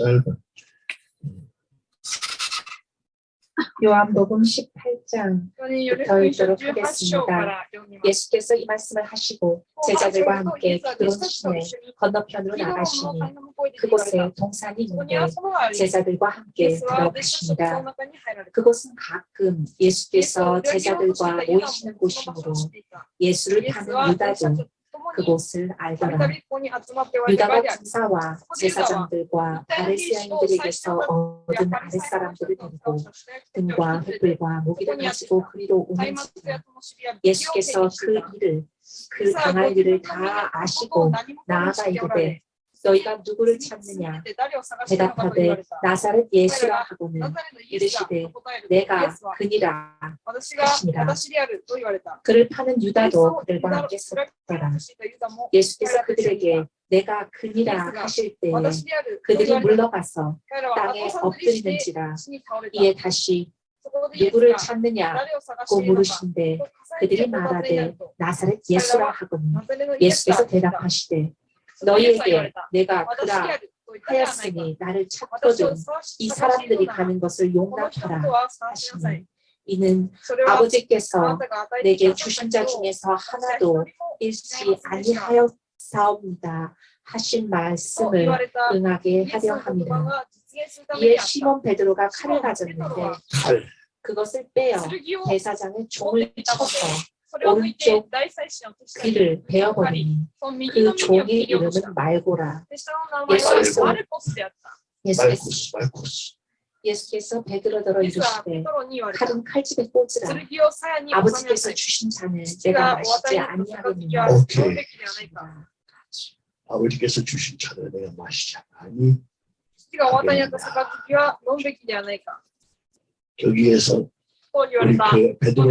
짧아. 음. 요한복음 18장부터 읽도록 하겠습니다. 예수께서 이 말씀을 하시고 제자들과 함께 기드론 시내 건너편으로 나가시니 그곳에 동산이 있는데 제자들과 함께 들어가십니다. 그곳은 가끔 예수께서 제자들과 모이시는 곳이므로 예수를 타는 유다도 그곳을 알더라. 유다가 군사와 제사장들과 아레시아인들에게서 얻은 아랫사람들을 데리고 등과 횃불과 모기를 가지고 그리로 오는지라 예수께서 그 일을 그 당할 일을 다 아시고 나아가 이르되 너희가 누구를 찾느냐? 대답하되 나사렛 예수라 하고는 이르시되 내가 그니라 하시니라. 그를 파는 유다도 그들과 함께 섰더라. 예수께서 그들에게 내가 그니라 하실 때에 그들이 물러가서 땅에 엎드리는지라 이에 다시 누구를 찾느냐고 물으신데 그들이 말하되 나사렛 예수라 하거니 예수께서 대답하시되 너희에게 내가 그라 하였으니 나를 찾거든 이 사람들이 가는 것을 용납하라 하시니 이는 아버지께서 내게 주신 자 중에서 하나도 잃지 아니하였사옵니다 하신 말씀을 응하게 하려 합니다. 이에 시몬 베드로가 칼을 가졌는데 그것을 빼어 대사장의 종을 쳐서 오른쪽 귀를 베어버리니 그 종의 이름은 말고라. 예수께서 예수께서 예수께서 베드로더러 이르시되 칼은 칼집에 꽂으라. 아버지께서 주신 잔을 내가 마시지 아니하겠느냐. 아버지께서 주신 잔을 내가 마시지 아니? 여기에서 우리 그 베드로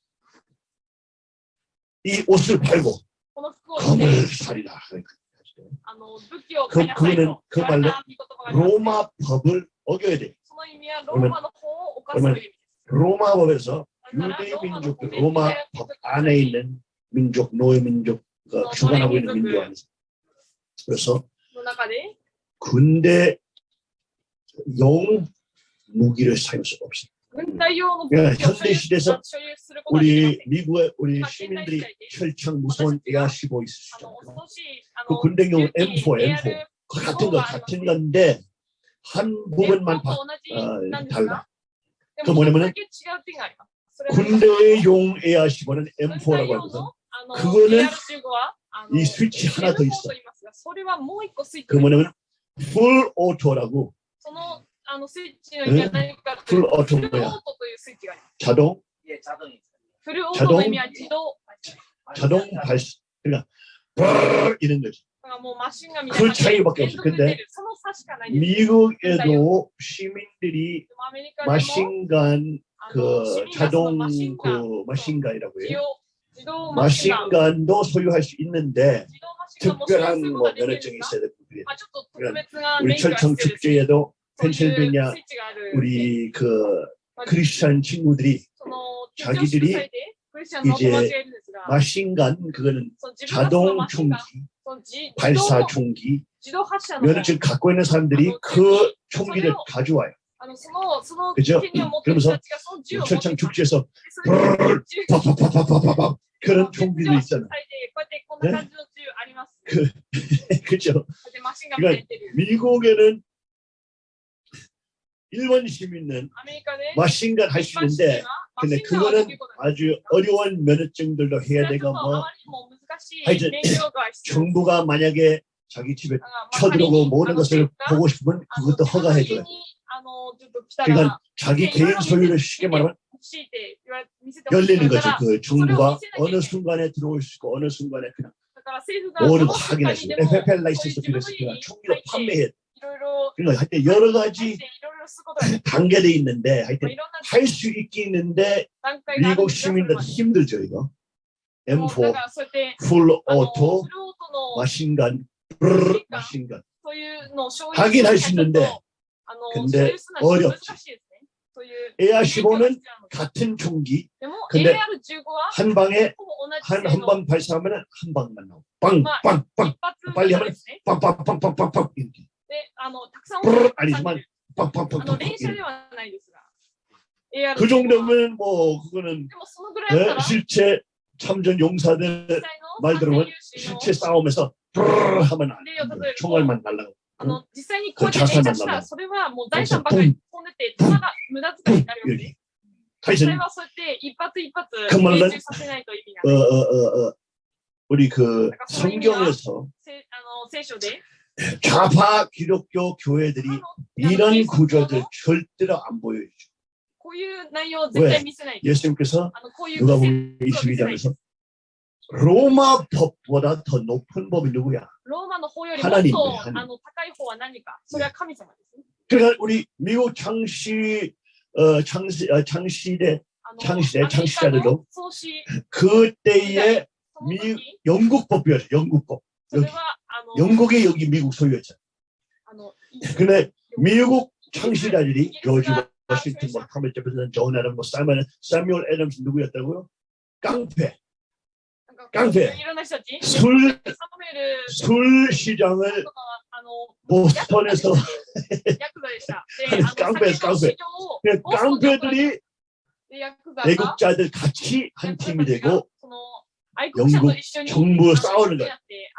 이 옷을 팔고 검을 살이라 그, 그거는 그 말로 로마 법을 어겨야 돼. 그러면 로마 법에서 유대 민족 로마 법 안에 있는 민족 노예 민족 주관하고 있는 민족 안에서. 그래서 군대 용 무기를 사용할 수가 없어요. 그래서 예, 우리 미국의 우리 시민들이 철창 무서운 애하시고 있으시죠. 그 군대용 M4, M4 그 같은 거 같은 건데 한 부분만 바, 어, 달라. 그 뭐냐면은 군대용 애하시고는 M4라고 하거든. 그거는 이 스위치 하나 더 있어. 그 뭐냐면 풀 오토라고 あのスイッチの意味は何かとい 풀 うと、フ 오토 ルオー 뭐야? トというスイッチがあります。 자동 フルオートの意味は自動。 자동 발사. 그러니까 브르르 이런 거지. だからもうマシンが見 그 차이밖에 連 없어. 続で 근데 出る。その差しかないんです。 미국에도 시민들이 でもアメリカでも 마신간 あの市 그 民がその 자동 マシンガン 그 마신간이라고 自 해요. 動自動マシンガン 마신간도 소유할 수 있는데 自動マシンガンも所有す 특별한 るこ 뭐 とができるんで 면허증이 すか 있어야 되고 그래. まあちょっと特別な 우리 免許が 철청 必要です。 축제에도 そういうスイ 펜실베니아 우리 그 크리스찬 친구들이 자기들이 이제 마신간 그거는 자동 총기, 발사 총기 면허증 갖고 있는 사람들이 그 총기를 가져와요. 그죠? 그러면서 철창 축제에서 파파파파파파 그런 총기도 있잖아요. 네? 그, 그죠? 그러니까 미국에는 일본 시민은 마신가 할 수 있는데 근데 그거는 아주 어려운 면허증들도 해야 되고 뭐 하여튼 정부가 만약에 자기 집에 쳐들어오고 모든 것을 보고 싶으면 그것도 허가해줘요. 그러니까 자기 개인 소유를 쉽게 말하면 열리는 거죠. 그 정부가 어느 순간에 들어올 수 있고 어느 순간에 그냥 모든 거 확인할 수 있고 FFL 라이센스 빌렸으니까 총기로 판매해 그러니까 여러 가지 단계돼 있는데 하여튼 할 수 있게 있는데 미국 시민들 힘들죠 이거. M4 풀 오토 마신간 마신간 하긴 할 수 있는데 근데 어렵지. AR-15는 같은 총기. 근데 한 방에 한 한 방 발사하면 한 방만 나오고 빵빵빵 빨리 하면 빵빵빵빵빵빵 이렇게. 아니지만 ありじまんるあの、 빵빵빵빵 連射 이렇게. ではないですが。AR15 그 정도면 뭐 그거는 でも、そのぐらいだった 예, ら、 실제 참전 용사들 実際の 말 들으면 反戦勇士の 실제 싸움에서 브르르 하면 안例を例え 돼. ると 총알만 날라가 あの、実際にこうやってこれチャンス連射したら、なんだもんそれはもう財産ばかり飛んでて、弾が無駄遣いになるわけです。実 하여튼 際はそうやって一発一発그 말은 命中させないと意味が 어, ない。 어, 어, 어, 우리 그 성경에서 せあの聖書で、 좌파 기독교 교회들이 이런 구조들 절대로 안 보여주죠. 왜? 예수님께서 누가 보면 22장에서 로마 법보다 더 높은 법이 누구야? 하나님의 하나님. 네. 그러니까 우리 미국 창시 어, 창시 어, 창시대 창시대 창시자들도 그때의 미 영국법이었어요. 영국법. 여기, 영국이 여기 미국 소유였잖아. 근데 미국 창시자들이 조지 워싱턴, 뭐 토마스 제퍼슨, 존 애덤, 뭐 사이먼, 사뮤얼 애덤스 누구였다고요? 깡패. 깡패. 술, 술 시장을 보스턴에서 깡패, 깡패. 그 깡패들이 애국자들 같이 한 팀이 되고 영국 정부와 싸우는 거야.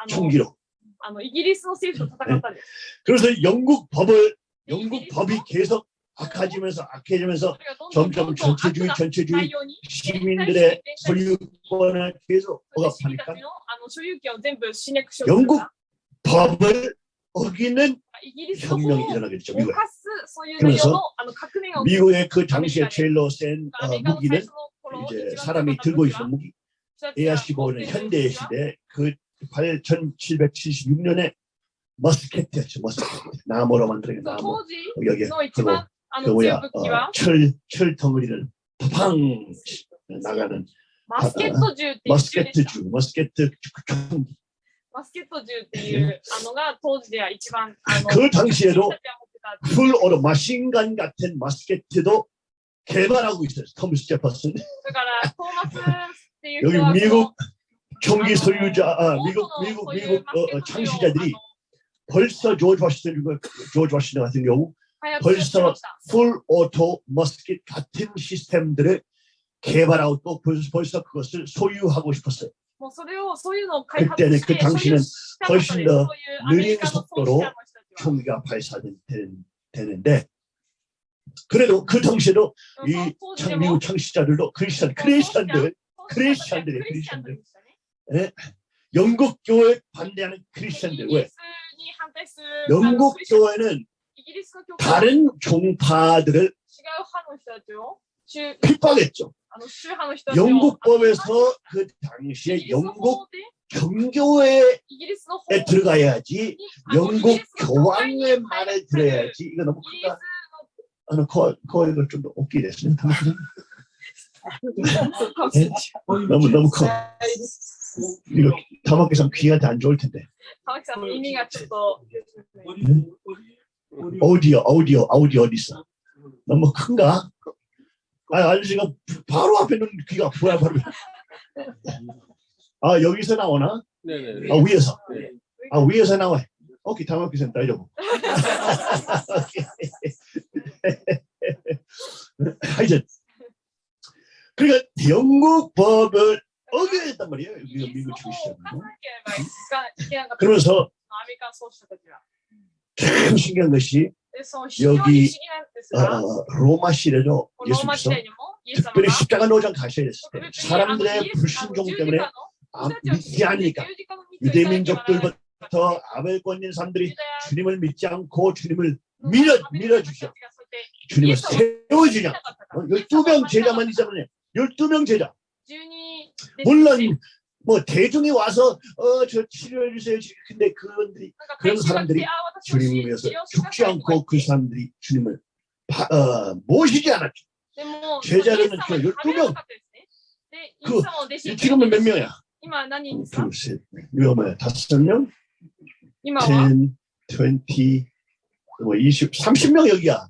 총기로. 네. 그래서 영국 법을 영국 법이 계속 악화지면서 악해지면서 점점 전체주의 전체주의 시민들의 소유권을 계속 억압하니까. 영국 법을 어기는 혁명이 일어나겠죠 미국에. 그래서 미국의 그 당시에 제일로 센 어, 무기는 이제 사람이 들고 있는 무기. 人たちが持って AR-15는 いる 현대 武器は 시대 그 8776년에 머스켓이었죠. 머스켓. 나무로 만들어진 そう 나무. 当時 여기 の一 그거 番あ 그 の強い 뭐야 武器は 어, 철, 철 덩어리를 팡 나가는 マスケット銃っていう銃で 머스켓 した。 주, 머스켓 총기. マスケット銃っていうあのが当時では一番あの 그 당시에도 私たちが持ってた 풀 오로 마신간 같은 머스켓도 개발하고 있어요. 토머스 제퍼슨. だからトーマスっていう 여기 미국 총기 소유자, 아, 아 미국 미국 미국 어, 어 창시자들이 벌써 조지 워싱턴 조지 워싱턴 같은 경우 벌써 full auto 머스킷 같은 시스템들을 개발하고 또 벌써 그것을 소유하고 싶었어요. 그때는 그 당시는 훨씬 더 느린 속도로 총기가 발사되는데 그래도 그 당시에도 이 미국 창시자들도 크리스천 크리스천들 크리스천들이 크리스천들. 네? 영국 교회 반대하는 크리스천들 왜? 영국 교회는 다른 종파들을 핍박했죠. 영국 법에서 그 당시에 영국 경교회에 들어가야지 영국 교황의 말을 들어야지 이거 너무 크다. 아, 그, 그, 이걸 좀더 웃기게 됐습니다. 아, 예? 너무 너무 커. 이거 다박기상 귀한테 안 좋을 텐데. 다박기상 의미가 좀더 오디오 오디오 오디오 어디 있어? 너무 큰가? 아 아저씨가 바로 앞에 있는 귀가 뭐야 바로. 아 여기서 나오나? 네네. 아 위에서. 네. 아 위에서 나와. 오케이 다박기상 따져보. 하여튼 그러니까 영국 법을 어겨야 했단 말이에요. 우리가 미국 주시잖아요. 그러면서 참 신기한 것이 여기 어, 로마 시대도 예수께서. 특별히 십자가 노장 가셔야 했을 때 사람들의 불신종 때문에 믿지 아, 않으니까. 유대민족들부터 아벨 권인 사람들이 주님을 믿지 않고 주님을 밀어, 밀어주셔. 주님을 세워주냐? 어, 열두 명 제자만 있잖아요 12명 제자. 물론 뭐 대중이 와서 어 저 치료해 주세요. 근데 그런들이 그런 사람들이 주님을 위해서 죽지 않고 그 사람들이 주님을 바, 어, 모시지 않았죠. 제자들은 12명. 그 지금은 몇 명이야? 둘, 셋, 네. 몇 명? 다섯 명? 10, 20, 뭐 20, 30명 여기야.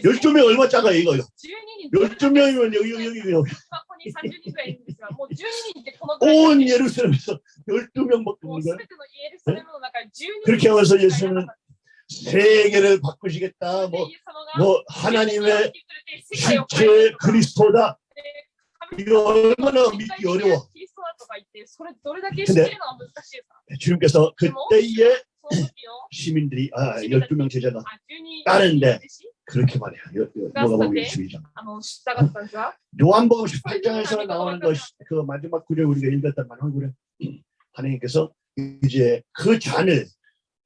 12명 얼마 작아 이거. 12명이면 여기 여기 여기. 여기. 온 예루살렘에서 12명밖에 없는 거야. 그렇게 하면서 예수는 세계를 바꾸시겠다. 뭐, 뭐 하나님의 실체 그리스도다. 이거 얼마나 믿기 어려워. 근데 주님께서 그때에 시민들이 아, 12명 제자가 따는데 그렇게 말이야. 요한복음 22장. 요한복음 18장에서 나오는 것이 그 마지막 구절 우리가 읽었단 말이에요 하나님께서 이제 그 잔을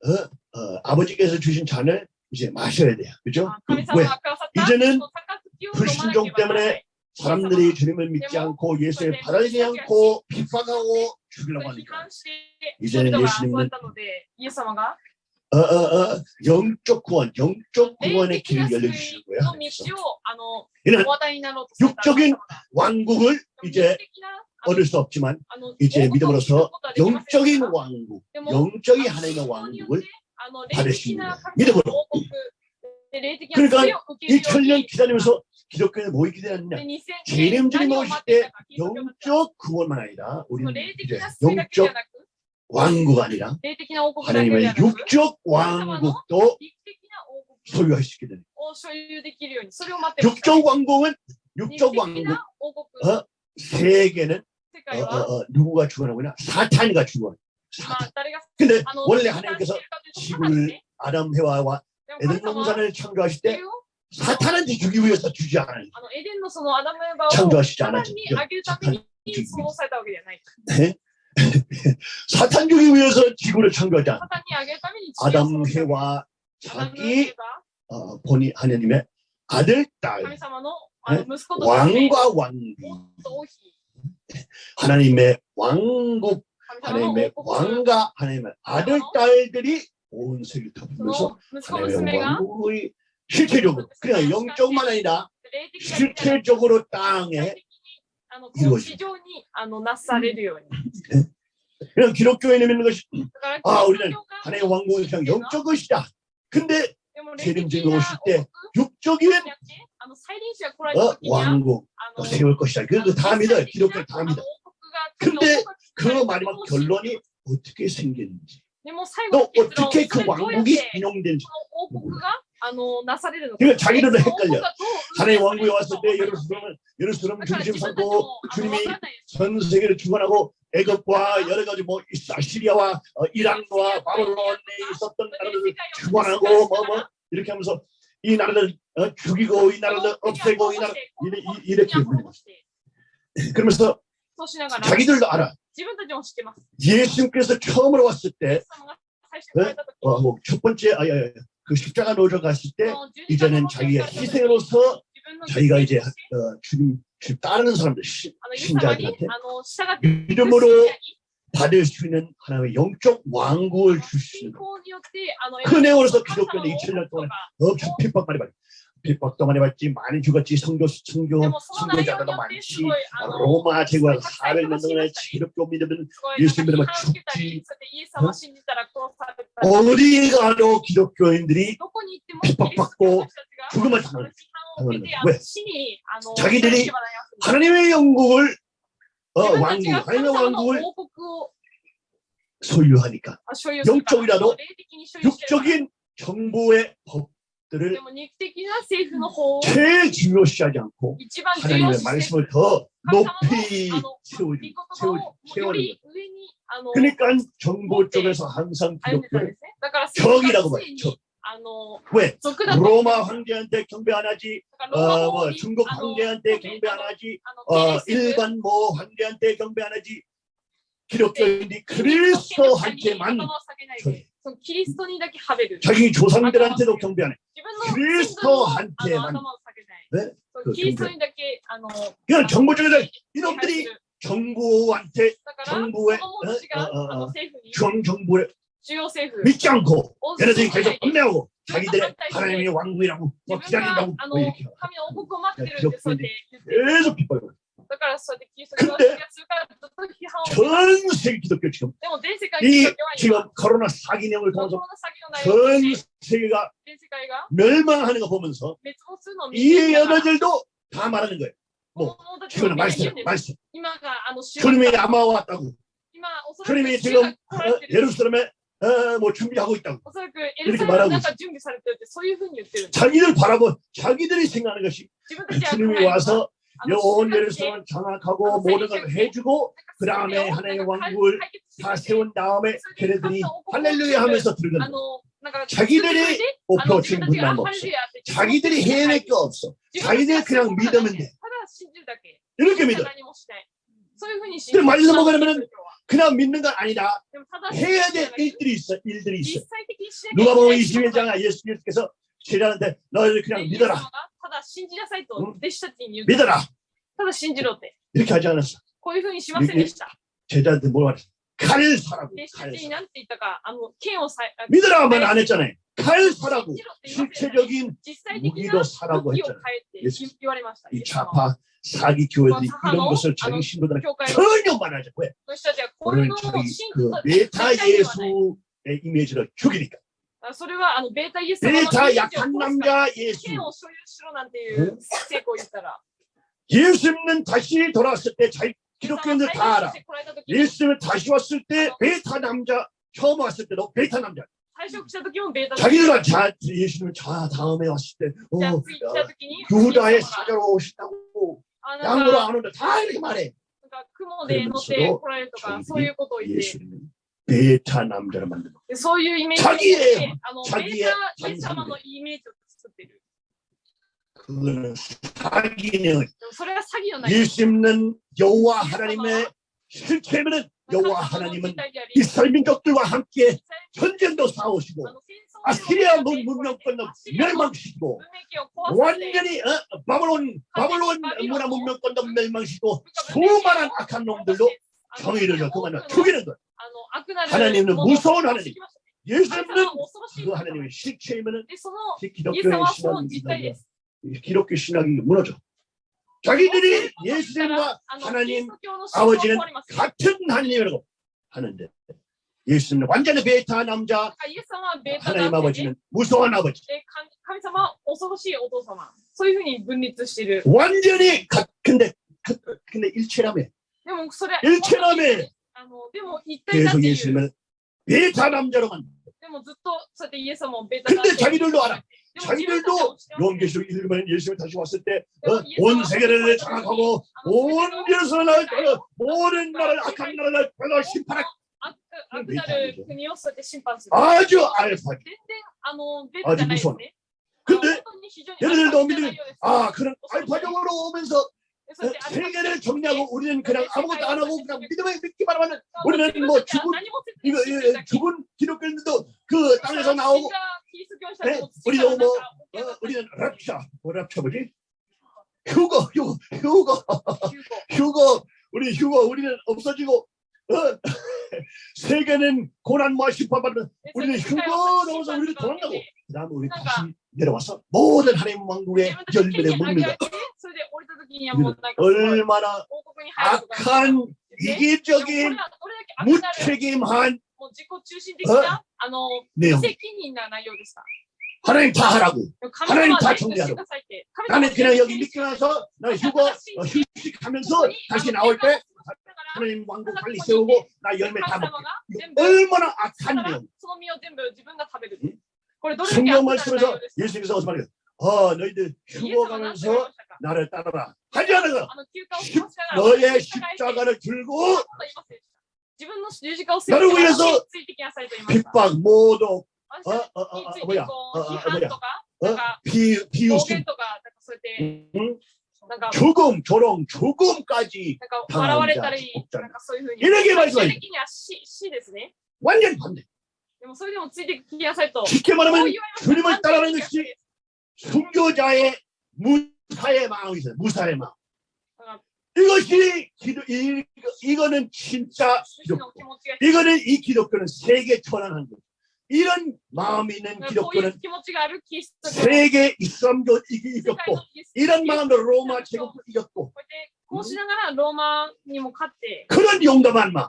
어, 어, 아버지께서 주신 잔을 이제 마셔야 돼요. 그죠? 아, 왜? 이제는 불신종 때문에 사람들이 주님을 믿지 않고 예수의 바라지 않고 핍박하고 죽이려고 하니까. 이제 예수님은 어, 어, 어, 영적 구원, 영적 구원의 길을 열려주시고요. 이는 육적인 왕국을 이제 얻을 수 없지만 이제 믿음으로서 영적인 왕국, 영적인 하나님의 왕국을 받을 수 있는 믿음으로. 그러니까 2000년 기다리면서 기독교는 모이게 되었느냐? 재림주님 오실 때 영적 구원만 아니라 우리는 이제 영적 왕국 아니라 하나님의 육적 그 왕국도 소유할 수 있게 되는 육적 왕국은 육적 왕국. 어? 세계는 어, 어, 어, 누구가 주관하고냐? 사탄이가 주관 사탄. 아, 근데 아, 원래 하나님께서 지구를 아담 해와와 에덴 동산을 창조하실 때 사탄한테 주기 위해서 주지 않아요. 창조하시지 않았죠. 네? 사탄 주기 네? 위해서 지구를 창조하지 않아요. 아담 해와 자기 어, 본이 하나님의 아들 딸 네? 왕과 왕비 하나님의 왕국 하나님의 왕과 하나님의 아들 딸들이 온 세계를 다 보면서 하나님의 영광이 실체적으로 그냥 영적만 아니라 실체적으로 땅에 이루어지고 음. 그냥 기독교에 내미는 것이 아 우리는 하나님의 왕국은 그냥 영적 것이다 근데 재림주에 오실 때 육적인 어, 왕국 또 세울 것이다. 그래도 다 믿어요. 기독교를 다 믿어. 근데 그 마지막 결론이 어떻게 생겼는지. の結論 어떻게 그 それどうやって 왕국이 인용되는지 この王国があのなされるのか。 그러니까 자기들도 その王国 헷갈려. がどう 하나님 왕국에 왔을 때 運営されるのか 예루살렘은 예루살렘 だから 중심 自分たち 삼고 もあの 주님이 わかんないです 전 세계를 주관하고 애굽과 여러 가지 뭐 아시리아와 어, 이란과 바벨론에 있었던 나라들을 주관하고 뭐 뭐 이렇게 하면서 이 나라들 어, 죽이고 이 나라들 없애고 이 나라 이래- 이- 이렇게 불리고 그러면서 そうしながら 자기들도 알아 예수님께서 처음으로 왔을 때, 네? 어, 뭐 첫 번째 아예 아, 그 십자가 노려 갔을 때 어, 이제는 자기의 희생으로서 자기가 이제 어, 주님, 주님 따르는 사람들 신자들한테 믿음으로 받을 수 있는 하나님의 영적 왕국을 주시는 큰 애원에서 기독교는 2000년 동안 엄청 핍박받이 말이에요. 빌립복 동안에 봤지 많이 죽었지. 성교 성교 성교자들도 많지. 아, 로마 제국은 400년 동안에 지롭게 믿으면 예수 믿으면 죽지. 어디 가도 기독교인들이 핍박받고 죽음을 당하는 왜? 자기들이 하나님의 영국을 어, 왕국, 하나님의 왕국을 소유하니까. 영적이라도 육적인 정보의 법 것들을 제일 중요시하지 않고 하나님의 말씀을 더 높이 세우리, 세우리, 그러니까 정보 쪽에서 항상 기독교를 적이라고 말이죠. 왜? 로마 황제한테 경배 안 하지, 어, 뭐 중국 어, 황제한테 경배 안 하지, 일반 뭐 황제한테 경배 안 하지, 기독교인이 그리스도한테만 저 자기 조상들한테도 네? 그 경배 안 해. 그리스도한테만. 네? 그냥 정부 쪽에서 이놈들이 정부한테 정부에 중 어, 어, 어, 정부에 믿지 않고 얘네들이. 계속 끝내고 자기들의 하나님의 왕국이라고 기다린다고 뭐 이렇게. 네, 계속 빗발고 だからそうやってキリスト教は否定するからずっと批判をしてる 전 세계 기독교 지금 でも全世界のキ 이 リスト教は今 지금 코로나 사기 내용을 コロ 통해서 ナ詐欺の内容を 전 通して 세계가 全世界が 멸망하는 거 보면서 滅亡するのを見 이 ていながら 여자들도 다 말하는 거예요. こ 뭐 の者たちも 지금 みんな言 말씀 うんです 말씀 今があの主 주님이 아마 왔다고 今おそらく 주님이 主 지금 が来られ 어, てる 예루살렘에 어, 뭐 준비하고 있다고 おそらくエルサレムの中準備されてるってそういうふうに言ってるんです 자기들 바라보 자기들이 생각하는 것이 自分たちは 주님이 와서 あの 온 여예루살렘 장악하고 모든 걸 해주고 그 다음에 하나님의 왕국을 다 세운 다음에 걔네들이 할렐루야 하면서 들어간다 자기들이 목표 지금 분담 없어. 자기들이 해낼 게 없어. 자기들이 그냥 믿으면 돼. 이렇게 믿어. 그럼 말려서 먹으려면 그냥 믿는 건 아니다. 해야 될 일들이 있어 일들이 있어. 누가 보면 21장에 예수께서 제자한테 너희들 그냥 믿어라. だ信じなさいとうん弟子たちに言って 믿어라 ただ信じろって。 이렇게 하지 않았어 こういうふうにしませんでした。 제자한테 뭘 말했어 칼 사라고 弟子た 칼 ちに 사 何て言ったか、あの、剣をさ、あ 믿으라 말 안 했잖아요 칼 사라고 信じろって言わせない 실체적인 実際的な 무기로 사라고 武器を 했잖아요 変えって言われました。イ 이 エス様は 좌파 사기 교회들이 뭐 이런 것을 아, 자기 신도들한테 教会の 전혀 말하지 왜 人たちはこういう 오늘 のを 자기 信 그 徒と 메타 絶対に言わない 예수의 이미지를 죽이니까 それはあのベータイエスベータ약한남자権を所有しろなんていう成功言ったら。 예수님은 다시 돌아왔을 때 잘 기록했는데 다 알아. 예수님은 다시 왔을 때 어. 베타 남자 처음 왔을 때도 베타 남자. 자기들은 자 예수님은 자 다음에 왔을 때 어, 그 유다의 사자로 오신다고 아, 그러니까 양으로 안 온다 다 이렇게 말해. 그러니까, 그러면서도 예, 예수님은 베타 남자를 만드는 でそういうイメージ 자기의 で、あのベ 자기의 ータイエス様のイメージを作ってる。 그거는 사기는 でもそれは詐欺のない。 예수님은 여호와 하나님의 실체면은 여호와 하나님은 이스라엘 민족들과 함께 전쟁도 싸우시고 아시리아 문- 문명권도 멸망시키고 완전히 어, 바벨론 바벨론 문화 문명권도 멸망시키고 수많은 악한 놈들도 경의를 넣고 만나 죽이는 거예요. 하나님은 무서운 하나님. 예수님은 그 하나님의 실체이면 기독교의 신학이 기독교 신학이 무너져. 자기들이 예수님과 하나님 아버지는 같은 하나님이라고 하는데 예수님은 완전히 베타 남자 하나님 아버지는 무서운 아버지. 완전히 근데 근데 일체라며. 일체남에 계속 예수님을 베타 남자로 만든다 근데 자기들도 알아. 자기들도 요한계시록 읽으면 예수님 다시 왔을 때온 어, 세계를 장악하고 온 예루살렘을 어, 모든 나라를 악한 나라를 변화 심판할 아주 알파 아주 무서워. 근데 얘네들도 믿으면 아 그런 알파적으로 오면서 세계를 정리하고 우리는 그냥 아무것도 안 하고 그냥 믿음에 믿기만 하면 우리는 뭐 죽은 이거 예, 죽은 기독교인들도 그 땅에서 나오고 네, 우리도 뭐 어, 우리는 랍샤 뭐 랍샤 뭐지? 휴거 휴거 휴거. 휴거. 우리 휴거 우리는 없어지고 어, 세계는 고난과 심판받는 우리는 휴거 넘어서 우리는 도망가고 그 다음에 우리 다시 내려와서 모든 하나님 왕국의 열매를 먹는 것 얼마나 악한 이기적인 무책임한 어? 내용. 하나님 다 하라고. 하나님 다 정리하라고. 나는 그냥 여기 미끄러서 나 휴거 어, 휴식하면서 다시 나올 때 하나님 왕국 빨리 세우고 나 열매 다 먹게. 얼마나 악한 내용 성경 말씀에서 예수님께서 어서 말해요? 어, 너희들 죽어가면서 나를 따라라. 하지않아가 너의 십자가를 들고 나를 위해서 핍박 모두 어, 어, 어, 어, 뭐야? 어, 어, 뭐야? 어? 비, 비웃음 응? 조금 조롱 조금까지 당한 자 이렇게 말씀하시 완전 반대. 지켜 말하면 주님을 따라하는 것이 순교자의 무사의 마음이 있어요. 무사의 마음. 이것이 기도, 이, 이거는 진짜 기독교. 이거는 이 기독교는 세계 천안한 거죠. 이런 마음이 있는 기독교는 세계 이슬람도 이겼고 이런 마음으로 로마 제국도 이겼고 그런 용감한 마음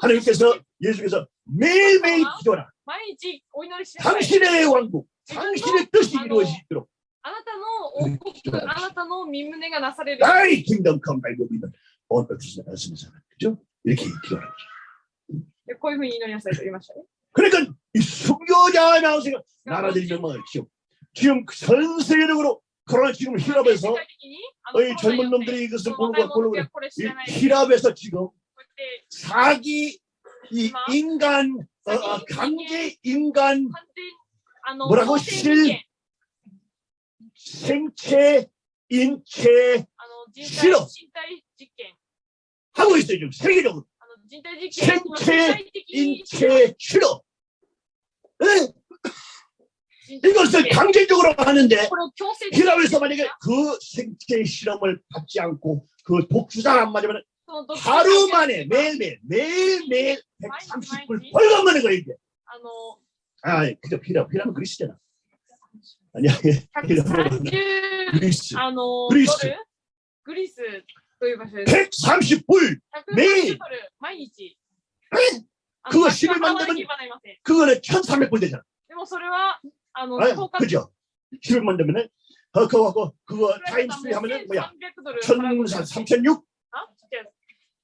하나님께서 예수께서 매일매일 기도하라 毎日お祈りしなさい。 당신의 왕국 당신의 뜻이 이루어지도록 あなたの王国、あなたの身胸がなされる。 나의 킹덤 컴 바이 믿는 어떤 쓰는 사람 그죠? 이렇게 기도하는 거죠 でこういうふうに祈りなさいと言いましたね。 그러니까 이 순교자 나오세요 나라들이 멸망했죠 지금 전 세계적으로 코로나 지금 世 히랍에서 界的にあの 이 젊은 놈들이 이것을 この 보는 若 거 い者 보는 たち 거 はこれ知 이 らない。 히랍에서 지금 こうやって 자기 이 인간 어, 관계 어, 인간 뭐라고? 실 생체 인체. 실험 하고 있어요 지금 세계적으로. 생체 인체 실험 이것을 강제적으로 하는데 히라에서 만약에 그 생체 실험을 받지 않고 그 독주자 한마디면 하루 만에 매일매일 매일매일 130불 벌금거는 거예요 이게. 아, 아, 아 그죠 피라 피라는 그리스잖아. 아니야. 그리스. 그리스. 그리스. 130불 매일. 매일. 그거 10일 만들면 그거는 1,300불 되잖아. 그죠? 10일 만들면은 그거 그거 그러니까 타임스 뭐 하면은 뭐야? 1,306.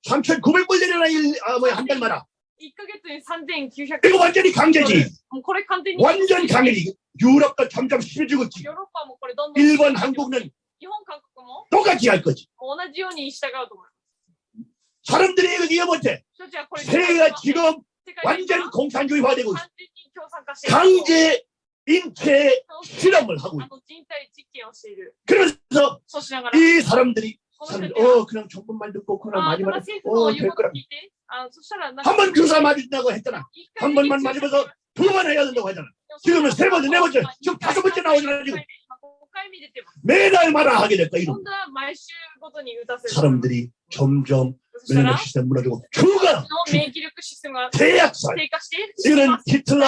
3900불 되려나 일, 아 뭐야 한 달마다 1ヶ月に3900 이거 완전히 강제지 もうこれ完全に 완전 강제지 유럽도 점점 심해지고 있지 ヨーロッパもこれどんどん 일본 한국은 日本韓国も 똑같이 할 거지 同じように従うと思います 사람들이 이거 이해 못해 人たちはこれ 세계가 지금 世界で 완전 공산주의화되고 있어 完全に共産化している 강제 인체 실험을 하고 あ 있어 の人体実験をしている 그래서 そうしながら 이 사람들이 この人 사람, 어 그냥 전문만 듣고 그냥 아, 많이 말해 어될 거라 한 번 교사 맞으신다고 했잖아. 한 번만 맞으면서 두 번 해야 된다고 하잖아. 지금은 세 번째 네 번째 지금 다섯 번째 나오잖아 지금. 매달 말아 하게 됐다 이런 사람들이 점점 왜냐면 시스템 무너지고 주가 대약살. 이런 히틀러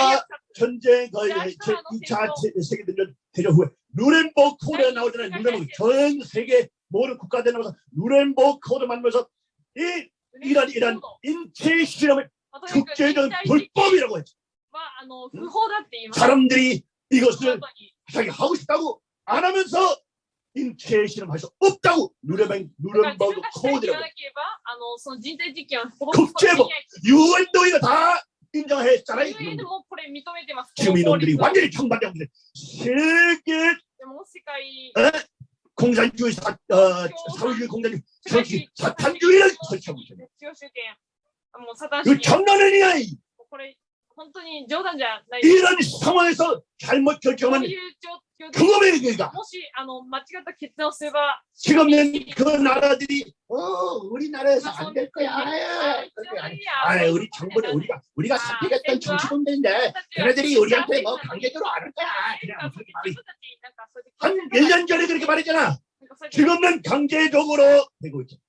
전쟁 그 거의 제 2차 세계대전 대전 후에. 누렌버크 콜에 나오잖아요 누렌버크 전 세계 모든 국가들 넘어서 누렌버그 코드 만들면서 이 이런 이런 인체 실험을 국제적 불법이라고 했죠. 사람들이 이것을 자기 하고 싶다고 안 하면서 인체 실험할 수 없다고 누렌버그 누렌버그 코드라고. 국제법 유엔 도의가 다 인정했잖아요. 지금 이놈들이 완전히 정반대입니다. 세계 공산주의 사, 어, 사회주의 공산주의 설치 사탄주의를 설치하고 있습니다. 그 이 참나는 이야 이런 상황에서 잘못 결정한 그놈의 얘기가 지금 그 나라들이 어 우리 나라에서 안 될 거야. 아 우리 정부는 우리가 우리가 선택했던 정치군들인데 걔네들이 우리한테 뭐 관계적으로 안 할 거야. 그냥 그러니까 한 그러니까 1년 전에 그렇게 말했잖아. 그러니까 지금은 강제적으로 되고 있잖아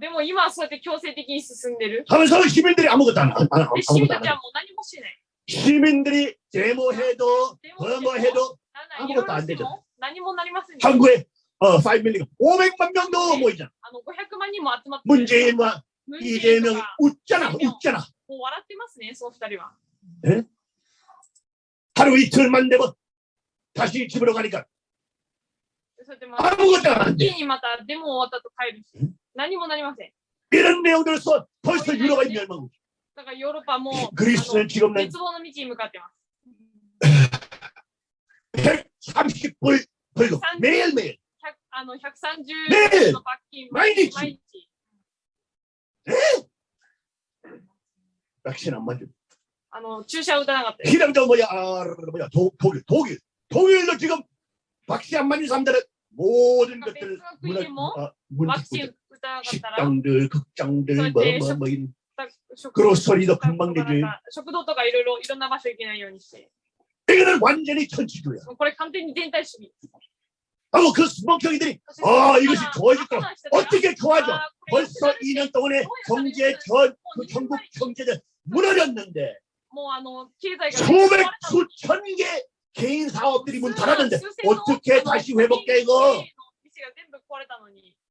でも今はそうやって強制的に進んでる。 하면서 시민들이 아무것도 안, 안, 안, で、市民 아무것도 た 안 ちは 해. もう何もしない。 시민들이 데모해도 뭐뭐해도 なんだいろいろしても何もなりませんでした 한국에 어, 5밀리가 500만 명도 모이잖아. あの500万人も集まって 문재인과 ムンジェインと 이재명이 か 웃잖아, 웃잖아. もう笑ってますね、その二人は。 하루 이틀만 되면 다시 집으로 가니까 そうやってまあ 아무것도 안 一 돼. 気にまたデモ終わったと帰るしうん、 何もなりません。 이런 내용들을 써 벌써 유럽이 멸망하고 있어. だからヨーロッパもあの 그리스는 지금은 絶望の道に向かってます。 130불 벌금 매일매일 100あの130ねえの罰金毎日毎日 백신 안 맞은 あの注射を打たなかったです。 피랑저 뭐야 아 뭐야 도, 독일 독일 독일도 지금 백신 안 맞은 사람들은 모든 그러니까 것들을 백성 문화 국민이 아, 문 ワ 식당들 극장들 뭐뭐뭐인 그로소리도 금방 되지 이거는 완전히 천치주야 하고 그 수목형이들이 아 이것이 좋아질까 어떻게 좋아져 벌써 2년 동안에 경제 전 그 전국 경제는 무너졌는데 소백 수천 개 개인 사업들이 문 닫았는데 어떻게 다시 회복돼 이거?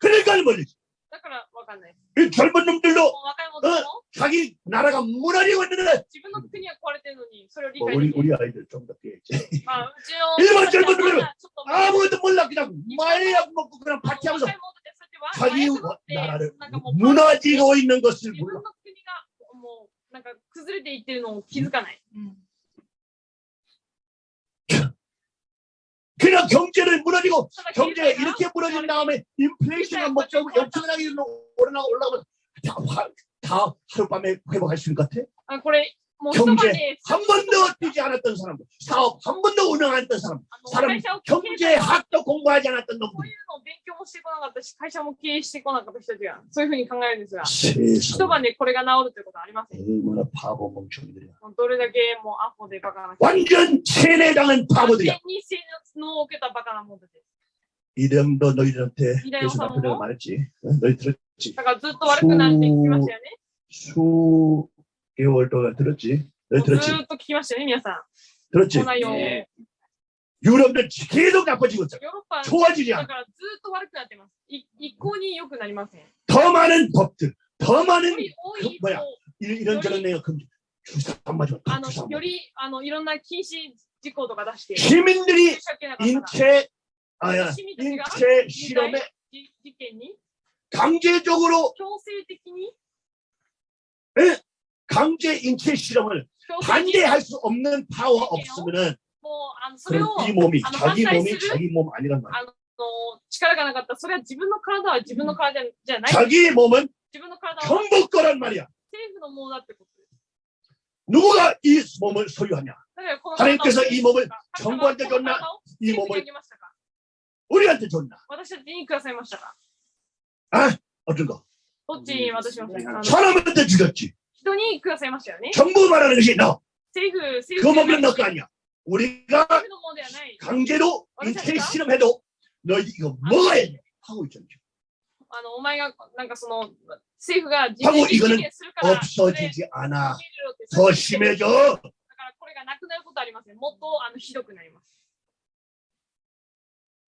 かということを理解ができない。 그러니까 멀리지 だからわかんない。 이 젊은 놈들도 もう若い者も 자기 나라가 무너지고 있는데 自分の国が壊れてるのに、それを理 뭐 解で 우리 きない。 우리 아이들 좀더 깨지 まあ、うちの 일본 젊은 놈들은 ちょっとまあ 아무것도 몰라 그냥 마약 먹고 그냥 파티하면서 若い者たちは 자기 麻薬持って 나라를 なんかもう 무너지고 있는 것을 自分 몰라 の国がもうなんか崩れていってるのを気づかない。 그냥 경제를 무너지고 경제가 이렇게 무너진 다음에 인플레이션이 먹자고 엄청나게 올라가 올라가면 다, 다 하룻밤에 회복할 수 있을 것 같아? 아, 그래. 경제 한 번도 뛰지 않았던 사람, 사업 한 번도 운영 안 했던 사람, 사람 경제학도 공부하지 않았던 놈들, いうのを勉強もしてこなかったし、会社も経営してこなかった人たちが、そういうふうに考えるんですが、一 세상 晩でこれが治るということはありません。 얼마나 바보 멍청이들이야. もうどれだけもうアホでバカな人。 완전 세뇌당한 完 바보들이야. 全に性能を受けたバカな者たちです。 이름도 너희들한테 이래요, 그래서 나쁜 사모모? 얘기 말했지. 어? 너희 들었지? だからずっと悪くなるって聞きましたよね。 수 개월 동안 들었지? も 너희 うず 들었지? ーっと聞きましたよね、皆さん。 들었지? この内容を。ヨ 네. 유럽들 계속 나빠지고 있어. ーロッパ、 좋아지지 だ 않아. からずーっと悪くなってます。い一向に良くなりません。 더 많은 법들, 더 많은 より多い 그 뭐야 と 이- 이런저런 내가 금 주사 안 맞아. あの 주사 안 よ 맞아. りあのいろんな禁止事項とか出して、 시민들이 注射受けなかったら 인체 아야 시민들이 인체 실험에 じ事件に 강제적으로 強制的に 강제 인체 실험을 強制的に 반대할 수 없는 파워 없으면은 もうあのそれを 그럼 이 몸이 아, 자기 반대할 몸이 수를- 자기 몸 아니란 말이야. あの力がなかったそれは自分の体は自分の体じゃない 자기 몸은 自分の体は 정부 거란 말이야. 政府のものだってことです 누가 이 몸을 소유하냐? だからこの 하나님께서 이 몸을 神 정부한테 様はこの 줬나? 体を 이 政府にあ 몸을 げましたか 우리한테 줬나? 私たちにくださいましたか 어떤 거? どっちに渡しましたかあの 사람한테 주겠지. 人にくださいましたよね 정부 말하는 것이 너. 政府政 그 府じゃない 몸은 너 거 아니야. 우리가 政府のものではない 강제로 인체 실험해도 너희 이거 먹어야 돼. 하고 있잖아. あのお前がなんかその政府が自 하고 分に 이거는 実現するからそれ 없어지지 않아. 受け入れろって 더 심해져. だからこれがなくなることありません。もっとあのひどくなります。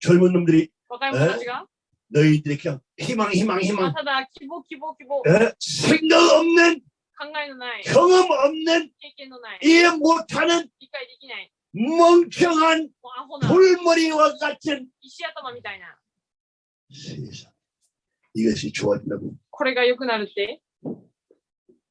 젊은 놈들이 若い者たちが、 너희들이 그냥 희망 희망 まあ 희망 ただ希望希望希望、 에? 생각 없는 考えのない、 경험 없는 経験のない、 이해 못하는 理解できない、 멍청한 もうアホな 돌머리와 같은 石頭みたいな、 세상 이것이 좋아진다고 これが良くなるって、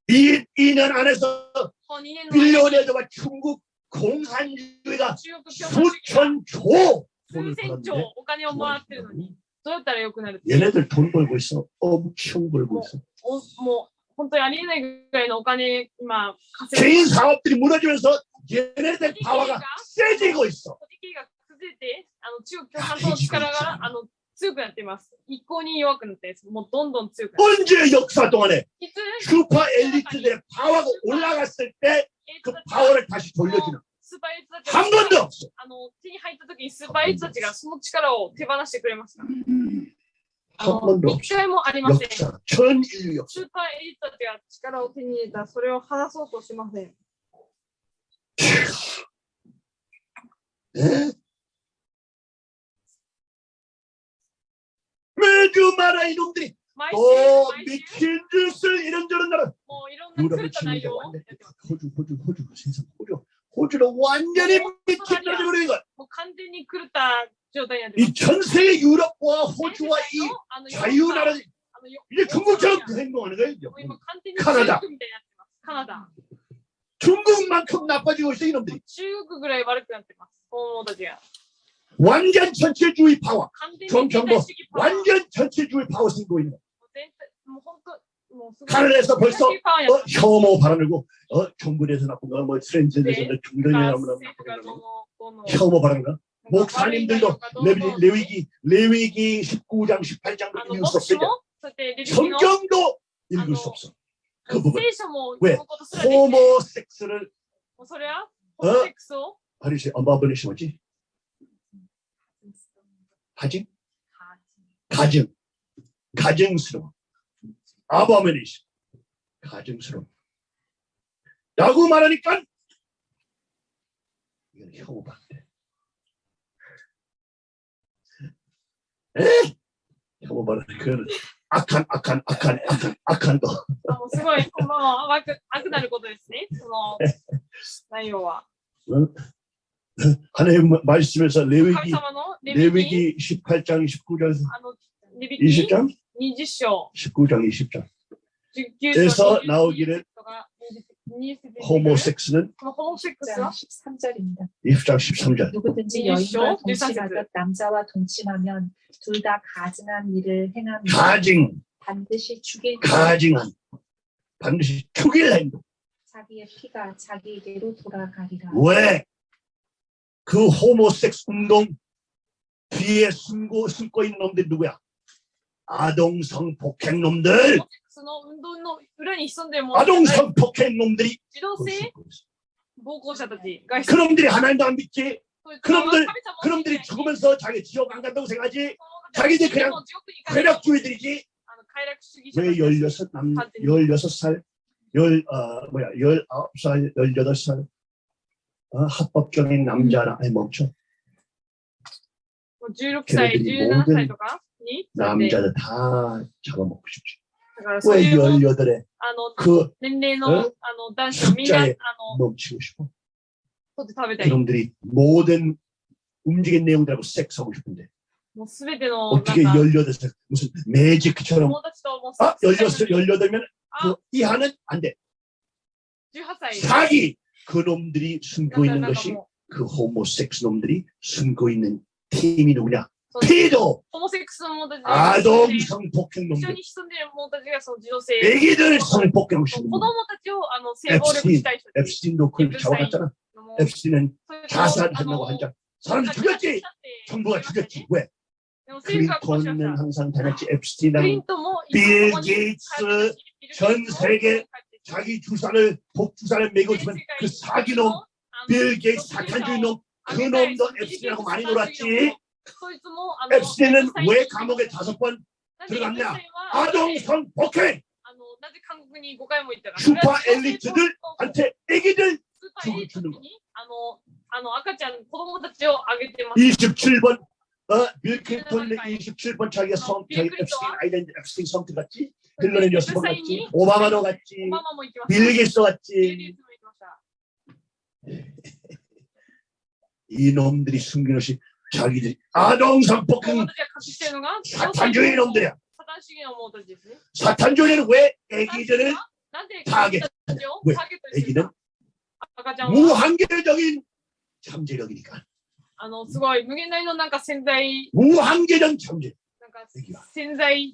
이 2년 안에서 この2年の間に 빌리오네드와 중국 공산주의가 中国共産主義が 수천 조 数 돈을 千兆 벌었는데 お金をもらってるのに、どうやったら良くなるって、 얘네들 돈 벌고 있어 엄청 벌고 있어 おもう本当にありえないぐらいのお金、今、稼いで 개인 사업들이 무너지면서 얘네들 파워가 세지고 있어 個人経営が崩れて、あの中国共産党の力があの強くなっています。一向に弱くなって、もうどんどん強くなって 언제 역사 동안에 いつ 슈퍼 엘리트들의 파워가 올라갔을 때 그 エリートたちが 파워를 다시 돌려주는 スーパーエリートたちが 한 번도 없어 あの手に入った時にスーパーエリートたちがその力を手放してくれました。あ 한 の 번도 一 없어 回もありません。 역사 전 인류 역사 スーパーエリートたちが力を手に入れたそれを離そうとしません。 에? 매주 말아 이놈들이 毎週、 또 毎週、 미친 짓을 이런저런 나라 もういろんな狂 유럽의 った内 진리가 容を 완전히 やってます。 호주 호주 호주 세상 호주 호주는 완전히 미친 놈이 그런 거. もう完全に狂った状態になってます 이 전 세계 유럽과 호주와 이 あの 자유나라 あのよ 이제 중국처럼 그 행동하는 거예요. 이제. もう今完全に カナダ 中国みたいになってます。カナダ。 중국만큼 나빠지고 있어 이놈들이. 中国ぐらい悪くなってます。 완전 전체주의 파워. 전경보 완전 전체주의 파워 쓰고 있는. 캐나다에서 벌써 어, 혐오 발언이고 어, 정부에서 나쁜 거뭐 트랜스젠더에서 네. 종교인이라면 나쁜 거 혐오 발언가 목사님들도 레, 위기 레위기 19장 18장도 읽을 수 없으냐 성경도 읽을 수 없어 그 부분 왜 호모섹스를 어? うそれはホモセックスを 하리시 엄마 아버지 뭐지? 하지? 가증. 가증스러워. 아버메니시. 가증스러워. 라고 말하니까 이건 혐오가 안 돼. 에? 혐오 말하니까 그거는 악한 악한 악한 악한 악한 거. あもうすごい、この悪く悪くなることですね。その内容は。 하나님 말씀에서 레위기 레위기 18장 19장에서 20장? 19장 20장. 에서 나오기를 호모섹스는 13절입니다. 2장 13절. 누구든지 여인과 동침하듯 남자와 동침하면 둘 다 가증한 일을 행합니다. 가증. 반드시 죽일 가증한. 반드시 죽일 행동. 자기의 피가 자기에게로 돌아가리라. 왜? 그 호모섹스 운동 뒤에 숨고 숨고 있는 놈들 누구야? 아동 성폭행 놈들. 아동 성폭행 놈들이. 그놈들이 하나님도 안 믿지. 그놈들 그놈들이 죽으면서 자기 지옥 안 간다고 생각하지. 자기들 그냥 괴력주의들이지. 왜 열여섯 남 열여섯 살 열 어, 뭐야 열아홉 살 열여덟 살, 어, 합법적인 남자라. 아니 멈춰. 16살, 17살とか 남자들 다 잡아먹고 싶지. 왜 열여덟에? 그 어? 숫자에 멈추고 싶어? 그놈들이 모든 움직인 내용들하고 섹스하고 싶은데. 어떻게 열여덟 살 무슨 매직처럼? 아 열여섯 열여덟면 그 뭐 이하는 안 돼. 사기! 그놈들이 숨고 있는 것이 그 호모섹스 놈들이 숨고 있는 팀이 누구냐? pedo 아동 성폭행 놈들. 애기들 성폭행 놈들. 앱스틴도 그걸 잡아갔잖아. 앱스틴은 자살한다고 하자 사람들 죽였지! 정부가 죽였지. 왜? 클린턴은 항상 다녔지 앱스틴하고 빌 게이츠 전 세계 자기 주사를 독주사를 매고 주면 그 사기놈 빌게이 사탄 주의놈 그놈도 앱스라고 많이 놀았지? 엡스틴은 왜 감옥에 다섯 번 들어갔냐? 아동성 폭행 슈퍼 엘리트들한테 애기들 죽을 주는 거. 27번 어, 밀크턴의 27번 자기가 성, 자기 앱스틴 아이랜드 앱스틴 성 들어갔지? 빌런의 여섯 번 갔지 오바마도 갔지 オバマも行きました。 빌 게이츠 ビル・ゲ 갔지 イツも行きました。 이놈들이 숨긴 것이 자기들이 아동 子 성폭행 供たちが隠しているのが 사탄주의 놈들이야 サタン主義の者たちですね。 사탄주의는 왜 애기들을 なんで 타겟 子供たちを 왜 ターゲットにする 애기는 か赤ちゃんは 무한계적인 잠재력이니까 あのすごい無限大のなんか潜在 무한계적 잠재 なんか애기가 潜在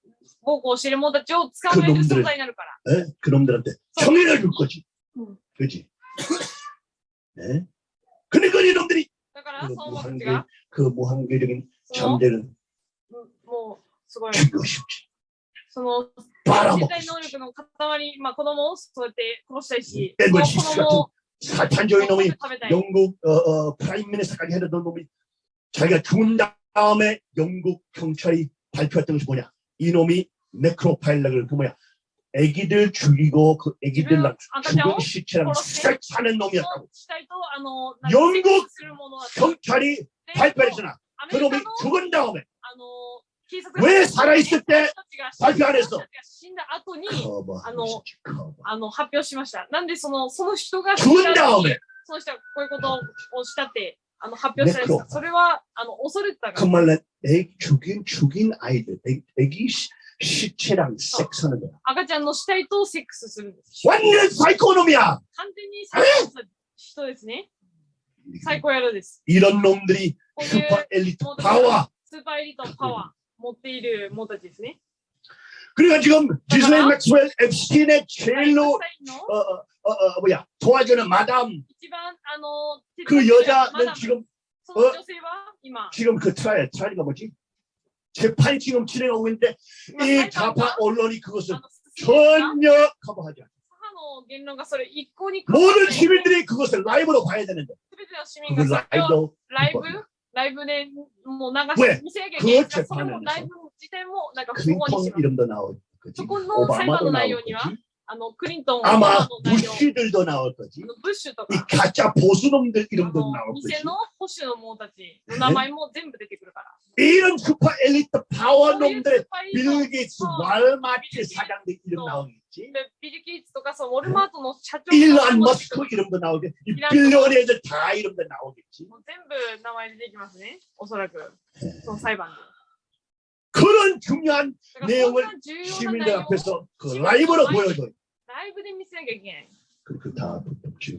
子たちを、暴行してる者たちを捕まえる存在になるから。 에? 그놈들한테 정의를 줄 거지 응. 그지 네? 그러니까 이놈들이 だから、 그 その者たち 무한계 が、 그 무한계적인 その 잠재는 もう、すごい、 죽이고 싶지 その、 빨아먹고 身体能 싶지 力の塊、まあ子供をそうやって殺したいし、 에 その 거 子供を 사탄적인 놈이 食べたい 영국 어, 어, 프라임 미니스터까지 했던 놈이 자기가 죽은 다음에 영국 경찰이 발표했던 것이 뭐냐 이 놈이 네크로파일렉을 그 뭐야 애기들 죽이고 그 애기들랑 죽은 시체랑 싹 사는 その 놈이었다고 死体とあの 영국 セックスするものだった 경찰이 で 발표했잖아 アメ 그 リカ 놈이 の 죽은 다음에 あの警察 왜 살아있을 때 私たちが 발표 안 했어 死んだ後に 커버 あの 커버 あの発表しました。なんでそのその人が 죽은 다음에 その人がこういうことをしたって あの発表したんですネクロそれはあの恐れてたか 그 ら。 말은 애 죽인 죽인 아이들 애, 애기 시, 시체랑 섹스하는 거야 赤ちゃんの死体とセックスするんです。 완전 사이코놈이야 完全に最高した人ですね。最高やるです。 이런 놈들이 こういう 슈퍼 엘리트 파워 スーパーエリートのパワー持っている者たちですね。 그러니까 지금 기슬레인 맥스웰 앱스틴의 제일로 어, 어, 어, 어, 뭐야 도와주는 마담. 그 여자는 지금 어, 지금 그 trial trial가 뭐지? 재판이 지금 진행하고 있는데 이 좌파 언론이 그것을 전혀 커버하지 않아 모든 시민들이 그것을 라이브로 봐야 되는데. 그 라이브 라이브? 라이브는 뭐 나가서 왜? 그 재판은 라이브 自体もなんか不法に 클린턴 します。 이름도 나올 거지 저 건裁判 오바마도 の内 나올 容には 거지 あのクリントン、オバ 아마 マの内容、 부시들도 나올 거지 あのブッシュと 이 か、 가짜 보수놈들 あ 이름도 の 나올 偽 거지 の保守の者たちの名前も全部出てくるから。 이런 슈퍼 엘리트 파워 そういう 놈들의 スパイの 빌 게이츠 월마트 사장들 이름 나오겠지 でビル・ゲイツとかそうウォルマートの社長 일론 も 머스크 이름도 나오겠지 이 빌리언에들 다 이름도 나오겠지 もう全部名前出てきますね、おそらく、その裁判で。 그런 중요한 だからそんな重要な 시민들 内容を 앞에서 그 라이브로 보여줘 ライブで見せなきゃいけない。 그다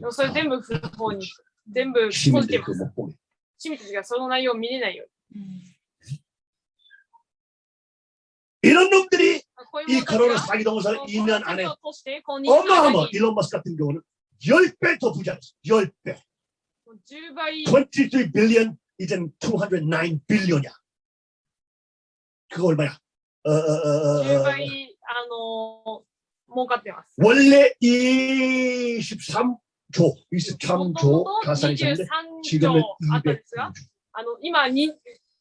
でもそれ全部不法に、全部閉じて 시민들 ま 그 す。 못 보게 市民たちがその内容を見れないよう 이런 놈들이 に。こういう 이 者たち 코로나 が 사기 동사 この 2년 안에 を通して、この2年間 어마어마 に 일론 머스크 같은 경우는 10배 더 부자였어 10배 10倍、 23 빌리언 이젠 209 빌리언이야 그거 얼마야 어, 어, 어, 어, 10 어, 倍、あのー、儲かってます。 원래 23조 23조 もともと 가산이 있었는데 23 지금은 兆あったんですが、 200조 あの、今に、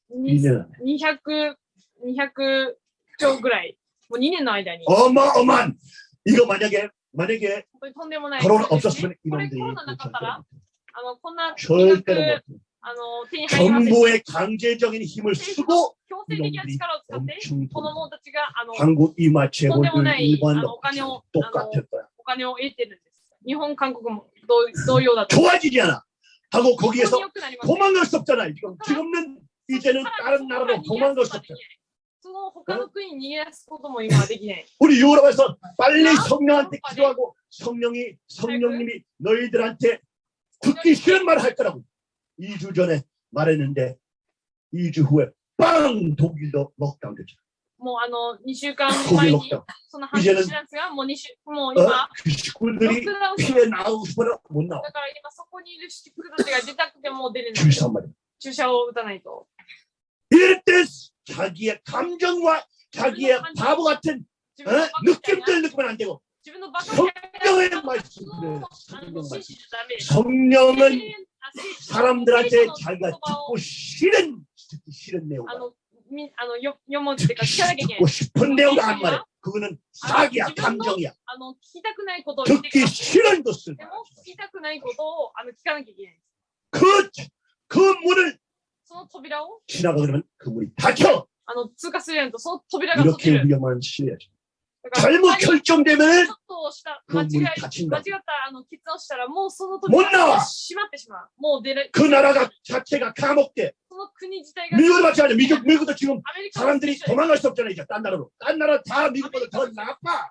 に 2년 200、200兆ぐらい、もう2年の間に、 어마어마한 이거 만약에 만약에 本当にとんでもない。 코로나 そうですね 없었으면 これ 이놈들이 コロナなかったら、あの、こんな金 절대로 額、 못 정보의 강제적인 힘을 쓰고 놈들이 엄청 한국 이마 재벌들 일반 똑같을 거야. 좋아지지 않아. 하고 거기에서 그러니까 도망갈 수 없잖아. 이건 기름는 이제는 다른 나라로 도망갈 수 없잖아. 우리 유럽에서 빨리 성령한테 기도하고 성령이 성령님이 네, 너희들한테 듣기 싫은 말을 할 거라고. 2주 전에 말했는데 2주 후에 빵 독일도 록다운 됐죠 もうあの、2週間 독일 前に、 록다운 その話知らんすが、もう2週、もう 어? 今、 그 식구들이 ロックダウンし 피해 나오고 싶어도 못 나와 だから今そこにいる人たちが出たくても出れない。 주의사 한 마리 注射を打たないと。 이럴 때 자기의 감정과 자기의 바보 같은 自 어? 分のバカみたいな 느낌들 느끼면 안 되고 自分のバカみたいな 성령의 その 말씀을 あの 성령 信 말씀 じちゃダメ。 성령은 あせ 사람들한테 자기가 듣고 싫은 듣기 싫은 내용 듣고 싶은 내용 안 말해 그거는 사기야 감정이야. 듣기 싫은 것을 그, 그 문을 지나가 그러면 그 문이 닫혀! 이렇게 위험한 시대야 잘못 결정되면 그 문이 닫힌다. 못 나와. 그 나라가 자체가 감옥돼. 미국을 맞지 않아. 미국, 미국도 지금 사람들이 도망갈 수 없잖아. 이제 딴 나라로. 딴 나라 다 미국보다 더 나빠.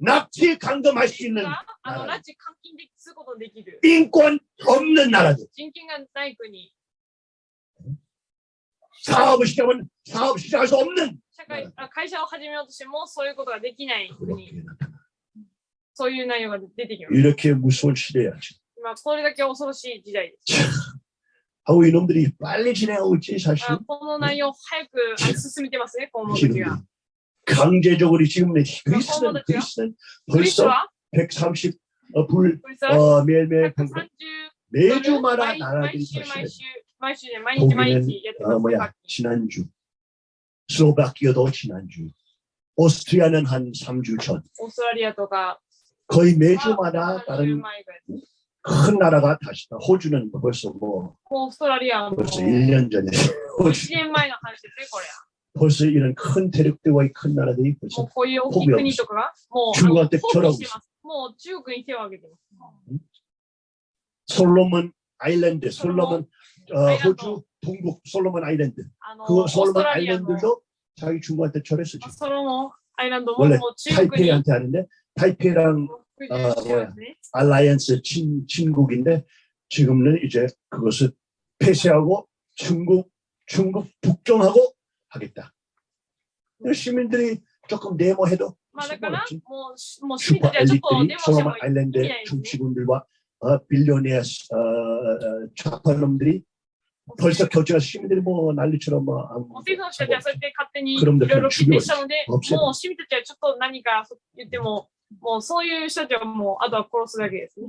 납치 강금할 수 있는 があのあ拉致監禁ですることのできる 인권 없는 나라들 人権がない国 사업을 시작하면 사업 시작할 수 없는 社会あ会社を始めようとしてもそういうことができない国 그렇게 나타나. そういう内容が出てきます 이렇게 무서운 시대야 지금. 今これだけ恐ろしい時代です。 하고 이놈들이 빨리 진행하고 있지 사실 あこの内容早くあ進めてますね、今後たち 지금 が。 강제적으로 지금 그리스는 그리스는 벌써 130 어, 불, 어, 매일매일 매주마다 나라들이 사실은 어, 뭐야 지난주 슬로바키아도 지난주 오스트리아는 한 3주 전. 거의 매주마다 다른 큰 나라가 다시 호주는 벌써 뭐 벌써 1년 전에 호주. 벌써 이런 큰 대륙대와의 큰 나라들이 벌써 포기 없어. 중국한테 절하고 있어. 솔로몬 아일랜드, 솔로몬 어, 호주 동북 솔로몬 아일랜드. 그 솔로몬 아일랜드도 자기 중국한테 절했어 지금. 원래 타이페이한테 하는데 타이페이랑 어, 뭐야, 알라이언스 친, 친국인데 지금은 이제 그것을 폐쇄하고 중국 중국 북경하고 하겠다. 시민들이 조금 데모해도 まあだから 상관없지. もうし、もう市民た 슈퍼 ちはちょっと 엘리트들이 デモしても 솔로몬 いい。 아일랜드 의미가 있네. 정치군들과 어, 빌리오네아 어, 어, 좌파놈들이 벌써 결정해서 시민들이 뭐 난리처럼 뭐 아무 もう政府の人たちはそうやって勝手にい 그럼 ろ 들 いろ決定したので、もう 없애요. 市民たちはちょっと何か言っても、もうそういう人たちはもうあとは殺すだけですね。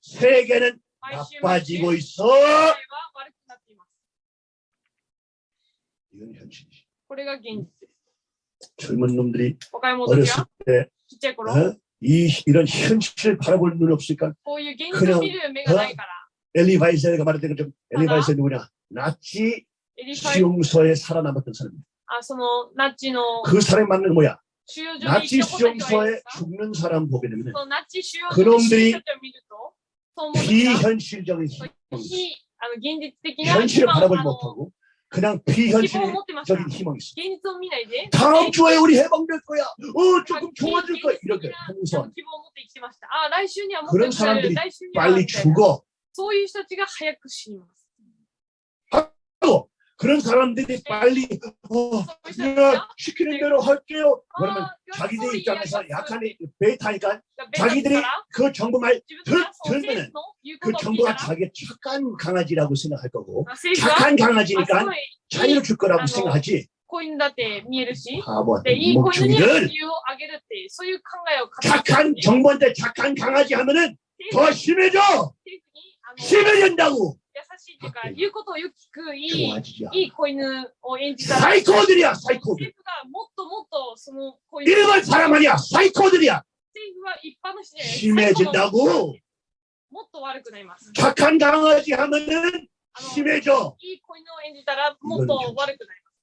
세계는 나빠지고 있어. 이건 현실이지. 젊은 놈들이 어렸을 때 어? 이, 이런 현실을 바라볼 눈 없으니까 그냥 어? 엘리바이세가 말했던 것처럼 엘리바이세 누구냐? 나치 수용소에 살아남았던 사람입니다. 그 사람이 맞는 뭐야? 나치 수용소에 죽는 사람 보게 되면 그놈들이 비현실적인 희망. 현실을 바라보지 못하고 그냥 비현실적인 희망이 있어. 다음 주에 우리 해방될 거야. 어 조금 좋아질 거야. 이렇게 항상 그런 사람들이 빨리 죽어. 그런 사람들이 빨리 어, そういう人たち 야, が 시키는 대로 할게요 あ 그러면 ー 자기들 や 입장에서 そういうやつ 약한 베타니까 ベタだ 자기들이 から 그 정부 말 自分たちがその 들- 政府の言う 그 ことを聞いた 정부가 ら、 자기 착한 강아지라고 생각할 거고 あ政府は 착한 あす 강아지니까 ごい 자유를 줄 거라고 아, 생각하지 子犬だって見えるし、 바보한테 で、いい子犬には 멍청이들 自由をあげるって、そういう考えを 착한 정부한테 착한 강아지 하면은 政 더 府 심해져 政府にあの優 심해진다고 しいっていうか、言うことをよく聞くいい 좋아지지 いい子犬を演じたら、 사이코들이야 사이코들 政府がもっともっとその子犬、 일반 사람 아니야 사이코들이야 政府は一般の人じゃない 심해진다고 もっと悪くなります。 착한 강아지 하면은 あの 심해져 いい子犬を演じたらもっと悪くなります。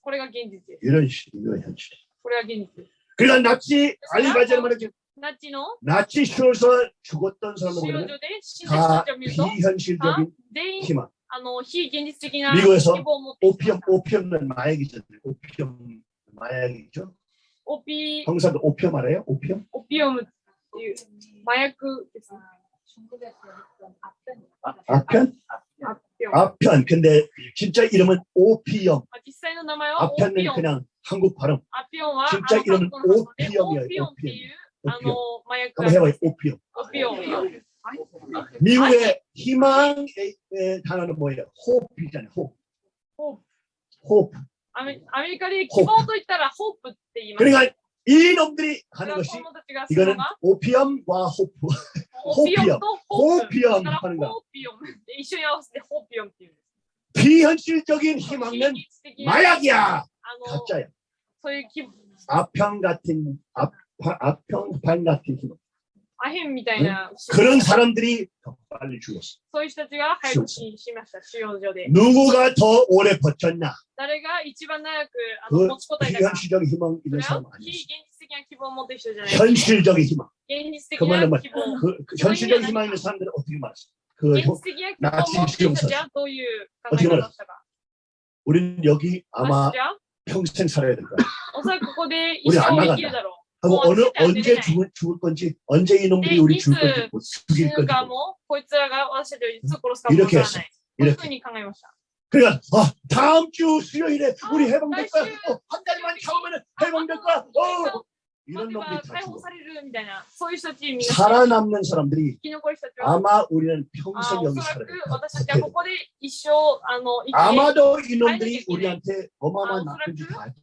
これが現実です。 이런 시- 이거 현실 これが現実です。 그러니까 나치 알리바이자는 말이지 나치노 나치 쇼에서 죽었던 사람들은 다 비현실적인 희망. 미국에서 오피엄 오피엄은 마약이잖아요. 오피엄 마약이죠. 오피 형사도 오피엄 알아요? 오피엄? 오피엄은 마약 아, 앞편 앞편 앞편 근데 진짜 이름은 오피엄. 앞편은 그냥 한국 발음. 진짜 이름은 오피엄이에요. 오피엄. あの、麻薬。Vamos ver, opio. Opio. 미국의 희망의 단어는 뭐예요? hope이잖아요. hope. hope. アメリカで希望と言ったら hope って言います。 그러니까 이 놈들이 하는 것이 이거는 오피엄과 호프. 호피엄. 호피엄 하는 거. 비현실적인 희망은 마약이야. 가짜야. 아편 같은 앞 아평판 같은 힘. アヘンみたいな、 그런 사람들이 더 빨리 죽었어. そういう人たちが早く死にしました、収容所で。 누구가 더 오래 버텼냐? 誰が一番長くあ 그 の持ちこたえたか。 비현실적인 희망 そ 있는 れ 사람 は 아니었어. 非現実的な希望を持ってる人じゃないですね。 현실적인 희망. 現実的 그 な 말은 뭐 希望。 그, 그 현실적인 희망 있는 사람들은 어떻게 말했어? 그 現実的な希望を持ってる人たちはどういう考え方をしたか。 우리는 여기 아마 私は 평생 살아야 될 거야. おそらくここで一 우리 안 生 나간다 生きるだろ 하고 어느 언제 죽을, 죽을 건지 언제 이놈들이 우리 죽을 건지 뭐, 죽일 건지 뭐. 음, 이렇게 했어. 이렇게. 그러니까 아, 다음 주 수요일에 우리 해방될 거야. 어, 한 달만 참으면 해방될 거야. 어, 이런 놈들이 다 죽어. 살아남는 사람들이 아마 우리는 평생 여기 살아야 아마도 이놈들이 우리한테 어마어마한 나쁜 짓다.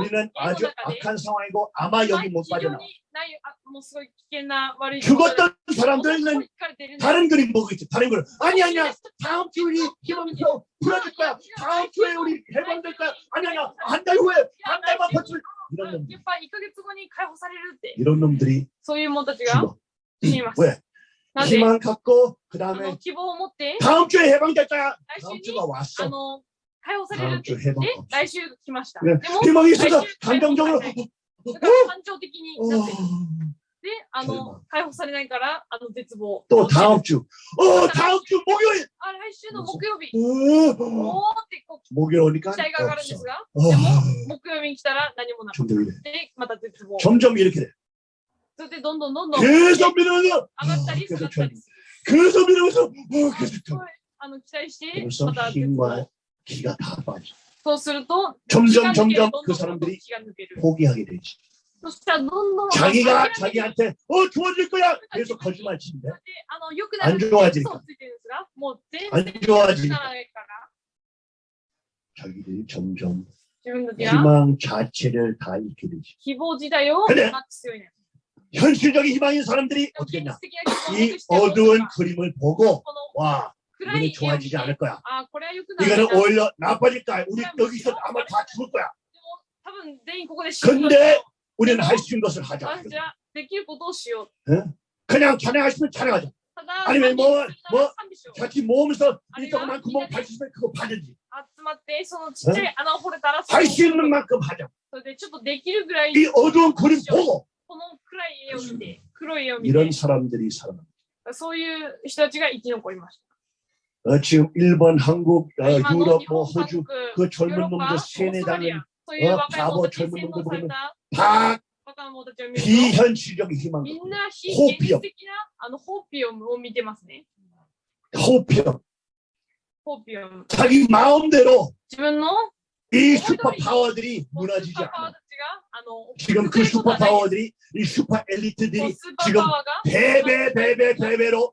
우리는 아주 악한 상황이고 아마 여기 못 빠져나. 죽었던 사람들은 다른 그림 보겠지. 다른 그림. 아니 아니야. 다음 주 우리 힘없어 풀어줄 거야. 다음 주에 우리 해방될 거야. 아니 아니야. 한 달 후에 한 달만 버틸. 이런 놈들. 이런 놈들이 죽어. 왜? 희망 갖고 그 다음에 다음 주에 해방될 거야. 다음 주가 왔어. の解放される 다음 って 주 해방 で 없어. 来週来ました。 네. でも、 희망이 来 있어서 週解放され 감정적으로 ないだから感情的になってる。 어, で、あの、解放されないから、あの、絶望。 또 다음 주. 어, 다음 주 목요일. あ、来週の木曜日。 어, おーってこう 목요일 오니까 期待が上がるんです 없어. が、 어, でも、木曜日に来たら何もなく 점점 이래. て、また絶望。 점점 이렇게 돼. それでどんどんどんどん上 계속 밀어서 がったり下がったりする。 계속 밀어서 어, 계속 すごいあの期待して、 벌써 また絶 힘과 望。 기가 다 빠져. 점점 점점 그 사람들이 포기하게 되지. 자기가 자기한테 어 좋아질 거야! 계속 거짓말 치는데. 안 좋아지니까. 안 좋아지니까. 자기들이 점점 희망 자체를 다 잃게 되지. 근데 현실적인 희망인 사람들이 어떻게 냐이 어두운 그림을 보고 와 暗 이거는 い絵を見 좋아지지 て 않을 거야. あ、これは良くなる 이거는 な。でも 오히려 나빠질 거야. 우리 여기서 아마 다 죽을 거야. 多分全員ここで死ぬ。 근데 우리는 할 수 있는 것을 하자. 私はできることをしよう。 그냥 찬양하시면 찬양하자. ただ、 아니면 뭐 賛美するなら賛美しよう 같이 모으면서 아니면 이 조그만 구멍 이제는- 파주시면 그거 파든지. 集まって、そのちっちゃい穴を掘れたら、そ 할 수 있는 만큼 하자. それでちょっとできるぐらい、 이 어두운 그림 보고 この暗い絵を見て、黒い絵を見 이런 て、 사람들이 살아남. そういう人たちが生き残りまし 어, 지금 일본, 한국, 어, 유럽, 뭐 호주 그, 그 젊은 놈들 세뇌당은 어, 바보 젊은 놈들 보면 다 비현실적 희망, 호피엄. 호피엄. 자기 마음대로 이 슈퍼파워들이 무너지지 않아. 지금 그 슈퍼파워들이 이 슈퍼 엘리트들이 지금 배배 배배 배배로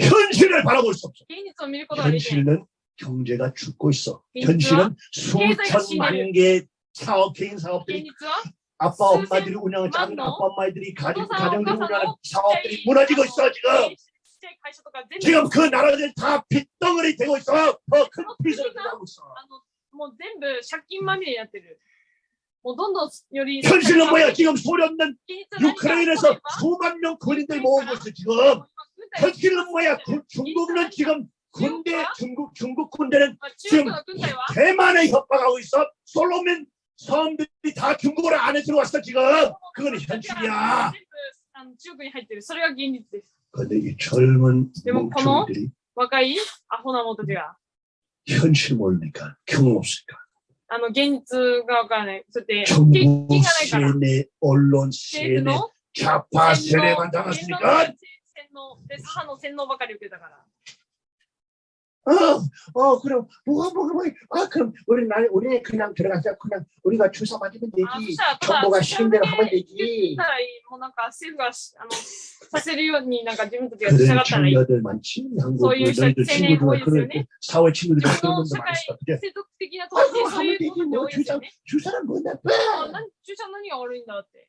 현실을 바라볼 수 없어 現実を見ることができない。 현실은 경제가 죽고 있어 현실은 현실은経済が 수천만 개의 사업 개인 사업들이 現実は 아빠 엄마들이 운영하는 작은 만노? 아빠 엄마들이 가정 어떤 가정들이 사업, 운영하는 어떤 사업들이 사업, 무너지고 있어 지금 ちっちゃい会社とか全部 지금 그 나라들 다 빚덩어리 되고 있어 더큰 빚을 하고 있어 あのもう全部借金まみれになってる。もうどんどんより 현실은 뭐야 지금 소련은 現実は何か 유크레인에서 例えば 수만 명 군인들 모으고 있어 지금 軍隊 현실은 뭐야 구- 중국은 지금 군대 중국 중국 군대는 まあ中国の軍隊は 대만에 협박하고 있어 솔로몬 섬들이 다 중국어를 안에 들어왔어 지금. 그거는 현실이야. 全部あの中国に入ってる。それが現実です。 근데 이 젊은 네, 뭐, 번호? 멍청이들이 若いアホな者たちが、 현실 모르니까 경험 없으니까 あの、現実がわからない。そうやって、経 정부 験がないから。 세뇌, 언론 政府 세뇌, の 좌파 洗 脳 세뇌만 言論 당했으니까 洗脳で、左派の洗脳ばかり受けたから。 어, 어, 그럼 뭐가 뭐가 뭐, 아, 그럼 우리 날 우리 그냥 들어가자. 그냥 우리가 주사 맞으면 あそ 되지. したら、ただ、 정부가 そ 시킨 れ 대로 だ 하면 け言 되지. ったらいい。もうなんか、政府がし、あの、させるように、なんか自分たちが 그런 従ったらいい。 청년들 많지. 한국 소위 너희들 세뇌 친구들 보이스 그런 네. 사회 친구들이 自分 그런 の 분들 社会 많았어. 그게 世俗的な 아, 統治で 뭐 そうい 하면 う 되지. ことって 뭐 多いです 주사 よね。 주사는 뭐 나빠. あ何注射何が悪いんだって。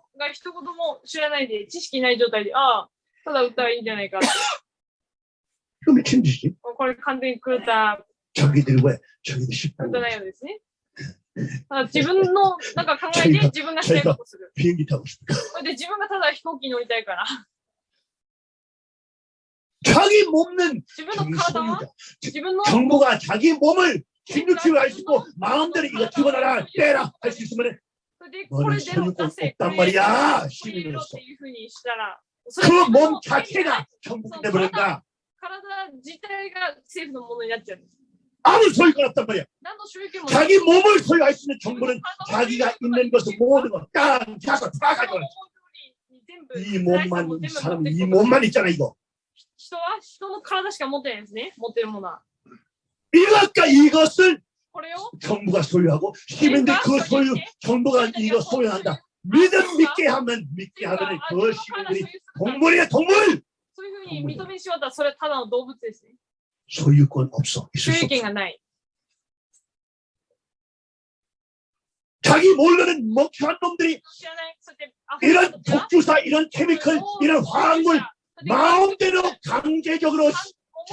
が一言も知らないで、知識ない状態で、ああ、ただ打ったらいいんじゃないかって。 그 미친 짓이 もうこれ完全に狂った、 자기들이 왜 자기들 狂 쉽다고 った内容ですね。ただ自分のなんか考えで自分がしたいことをする。 비행기 타고 싶다 それで自分がただ飛行機に乗りたいから。 자기 몸은 自分 자기 の体は 소유다 自分の 정부가 자기 몸을 진주치유 할수 있고 마음대로 이거 집어넣어라 떼라 할 수 있으면 それでこれでの出せ、 없단 これ 말이야 これ入れろ 시민으로서 っていうふうにしたら、 그 몸 자체가 정부기 때문인가 体自体が政府のものになっちゃうんです。 아무 소유가 없단 말이야 何の所有権もない 자기 몸을 소유할 수 있는 정부는 자기가 있는 것을 모든 걸땅 잡아 다 가져가 이 몸만 이 사람 이 몸만 있잖아 이거 人は人の体しか持ってないんですね。持ってるものは。 이것과 이것을 これを 정부가 소유하고 시민들 그 소유 정부가 이거 소유한다. 믿음 믿게 하면 믿게 하면 그 시민들이 동물이야 동물! 소유권 없어. 있을 수 자기 몰르는 먹튀한 놈들이 이런 독주사 이런 케미컬 이런 화학물 마음대로 강제적으로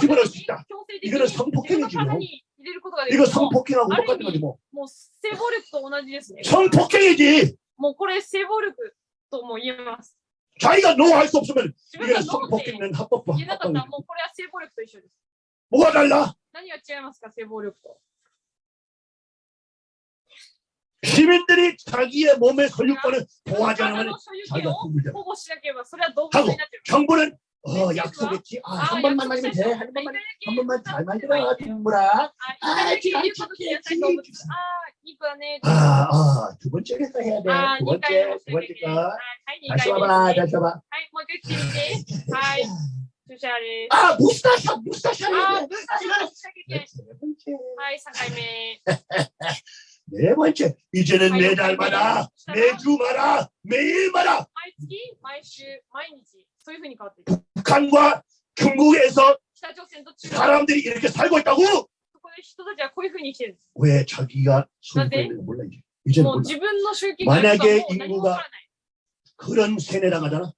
집어넣을 수 있다 이거는 성폭행이지요 뭐. 뭐. イ 이거 성폭행하고 똑같은 거지 뭐 もう性暴力と同じですね。 성폭행이지 もうこれ性暴力とも言えます。 자기가 노 할 수 없으면 自分が 이거는 ノーって 성폭행은 합법화 言えなかったら 합법화 もうこれは性暴力と一緒です。 뭐가 달라 何が違いますか、性暴力と。 시민들이 자기의 몸의 소유권을 보호하지 体 않으면 の所有権 자기가 を 동물이다 保護しなければそれは動物になってる。 정부는 어 약속했지 아, 한 번만 맞으면 돼한 한 번만 한 번만 잘 만들어 동물아 あ、一回だけ言うこと聞きなさい動物。ああ、いい子だね。 아아두 번째에서 해야 ああ、 돼두 二回 번째 も 두 しなきゃいけない。は 번째가 い、はい、二 다시 回目 와봐 ですね 다시 와봐 はい、もう一回聞いて。はい、注射です。 아 무스타샤 무스타샤 あ 해야 あ、 돼 ブースターしなきゃいけない。 네 번째 はい、三回目。 네 번째 이제는 아이고, 매달마다 매주마다 매일마다 毎月、毎週、毎日、そういうふうに変わっていく。 북한과 중국에서 사람들이 이렇게 살고 있다고? 왜 자기가 소유권을 몰라 이제. 이제 몰라. 만약에 인구가 그런 세뇌당하잖아.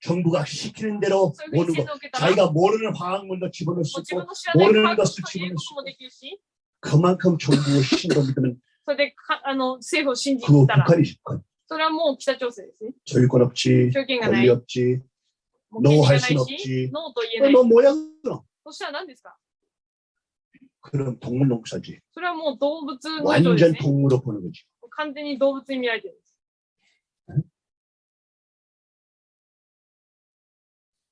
정부가 시키는 대로 모는 거 자기가 모르는 화학물도 집어넣을 수 있고 모르는 것을 집어넣을 수 있고 그만큼 정부의 신으로 믿으면 그거 북한이 집권 소유권 없지 권리 없지 もう権利がない 노할 순 し 없지 、ノーと言えない 너 뭐야 그럼 そしたら何ですか 그럼 동물 농사지 それはもう動物の人です 완전 ね。 동물로 보는 거지 完全に動物に見られてるんです。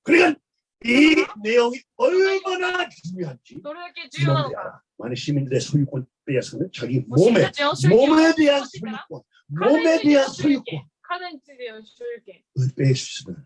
그러니까 이 내용이 얼마나 중요한지 どれだけ重要なの 이놈들이 か。 알아 많은 시민들의 소유권 빼앗으면 자기 もう私 몸에 たちの所有権を 몸에 대한 持ってたら 소유권 体 몸에 について 대한 の所有 소유권 権、体についての所有権 을 뺄 수 있으면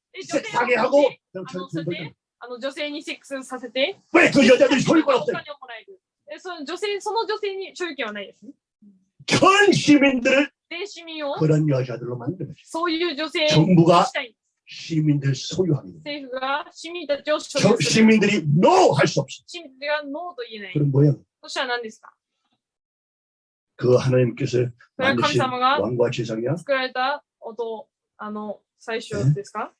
で女性 섹 の 사게 方 하고 で 그냥 あの 돈 それ 벌 であの女性にセックスさせて 왜그 여자들이 その 소유권 お 없어요? 金をもらえるえその女性その女性に所有権はないですね 전 시민들을 全市民を 그런 여자들로 만드는 거죠. そういう女性に 정부가 したい 시민들 소유하는 거예요. 政府が市民たちを所 저 有する 시민들이 no 할 수 없어. 市民たちがノーと言えない 그럼 뭐야? そしたら何ですか 그 하나님께서 それは神 만드신 様が 왕과 제상이야 作られた音あの最初ですか 동물 대치 동물.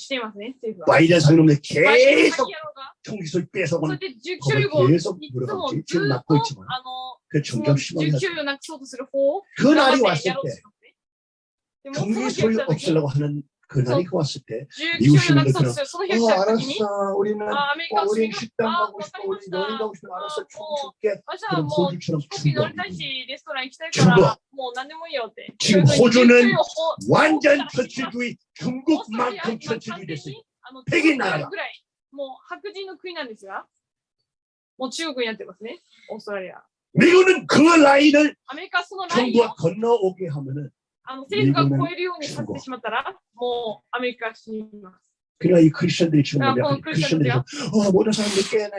していますね、政府は。 바이든 상놈들 バイデン 계속 先野郎が 총기소 そうや 뺏어오는 って銃所有を 그걸 い 계속 つも 물어가지 ず 지금 っ 낳고 と 있지만 あの 그 その 점점 銃 심하게 所有をなくそうとする方を 그 頑 날이 張って 왔을 やろうと 때 しますね。でもその 총기 日が 소유 来た時 없애려고 하는 그 날이 왔을 때 銃所有をなくそうとするその日が来 어, た時に 알았어 우리는 あアメリ 어, カの市 우린 民が 식당 あ 가고 わ 싶어 かり 우리 ました 여행 가고 싶으면 알았어 총 줄게 私は 그럼 もう 호주처럼 飛行機乗りたい 충분히 し、レストラン行きたいから、もう何でもいいよって。 지금 そういうふうに 호주는 銃をほ 완전 ほったらかします 철치주의 オーストラリアは 중국만큼 今完 철치주의 全 됐어요 にあの 백인 中 나라다 国ぐらい、もう白人の国なんですが、もう中国になってますね、オーストラリア。 미국은 그 라인을 アメリカはそのラインを 정부가 건너오게 하면은 あの政府が超えるようにさせてしまったら、もうアメリカは死にます。 그러니까 이 크리스천들이 지금 아, 뭐냐 어, 크리스천들이 어 모든 사람들이 깨나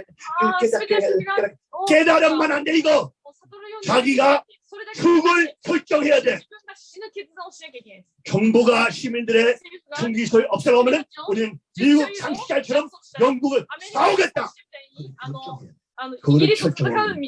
ああ、すべての人が 깨달 깨달으면 안 돼 이거 もう悟るように 자기가 それだけ 죽을 결정해야 自 돼 分が死ぬ決断をしなきゃいけないです。 정부가 시민들의 政府が 총기 소유 없애려면 우리는 미국 장시자처럼 영국을 アメリカの 싸우겠다 みたいにあの 결정해야 돼.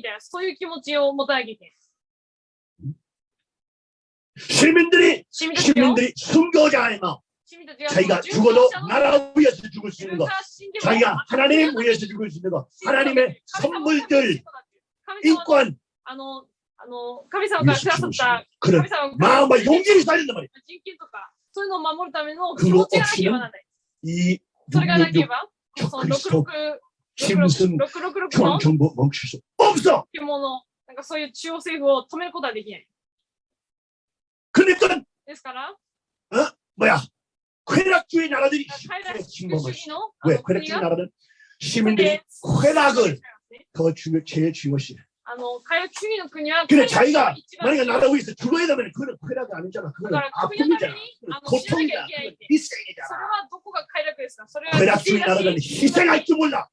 시민들이 市民たちよ 시민들이 순교자의 마음 市民たちが 자기가 殉教 죽어도 者の 나라 위해서 죽을 수 自 있는 分 거 が死んでも 자기가 하나님 위해서 죽을 수 있는 거 하나님의 선물들 神様の 인권 あのあの神様がく 위해서 ださっ 죽을 수 た 있는 그런 神様が 마음과 용기를 살린단 말이야 人権とかそういうのを守るための気 그거 持ちがなければならない。 이 それがなけれ 666ば、 저 その 그리스도 66 짐승 666の 정부 멈출 수 없어 獣、なんかそういう中央政府を止めることはできない。 그러니까 어? 뭐야? 쾌락주의 나라들이 힘든 것이 왜 쾌락주의 나라는 시민들이 쾌락을 더 중요 제일 중요시 그래 자기가 만약에 나라고 있어. 죽어야 되면 그건 쾌락이 아니잖아. 그건 아픔이잖아 고통이다. 희생이잖아. 쾌락주의 나라는 희생할 줄 몰라.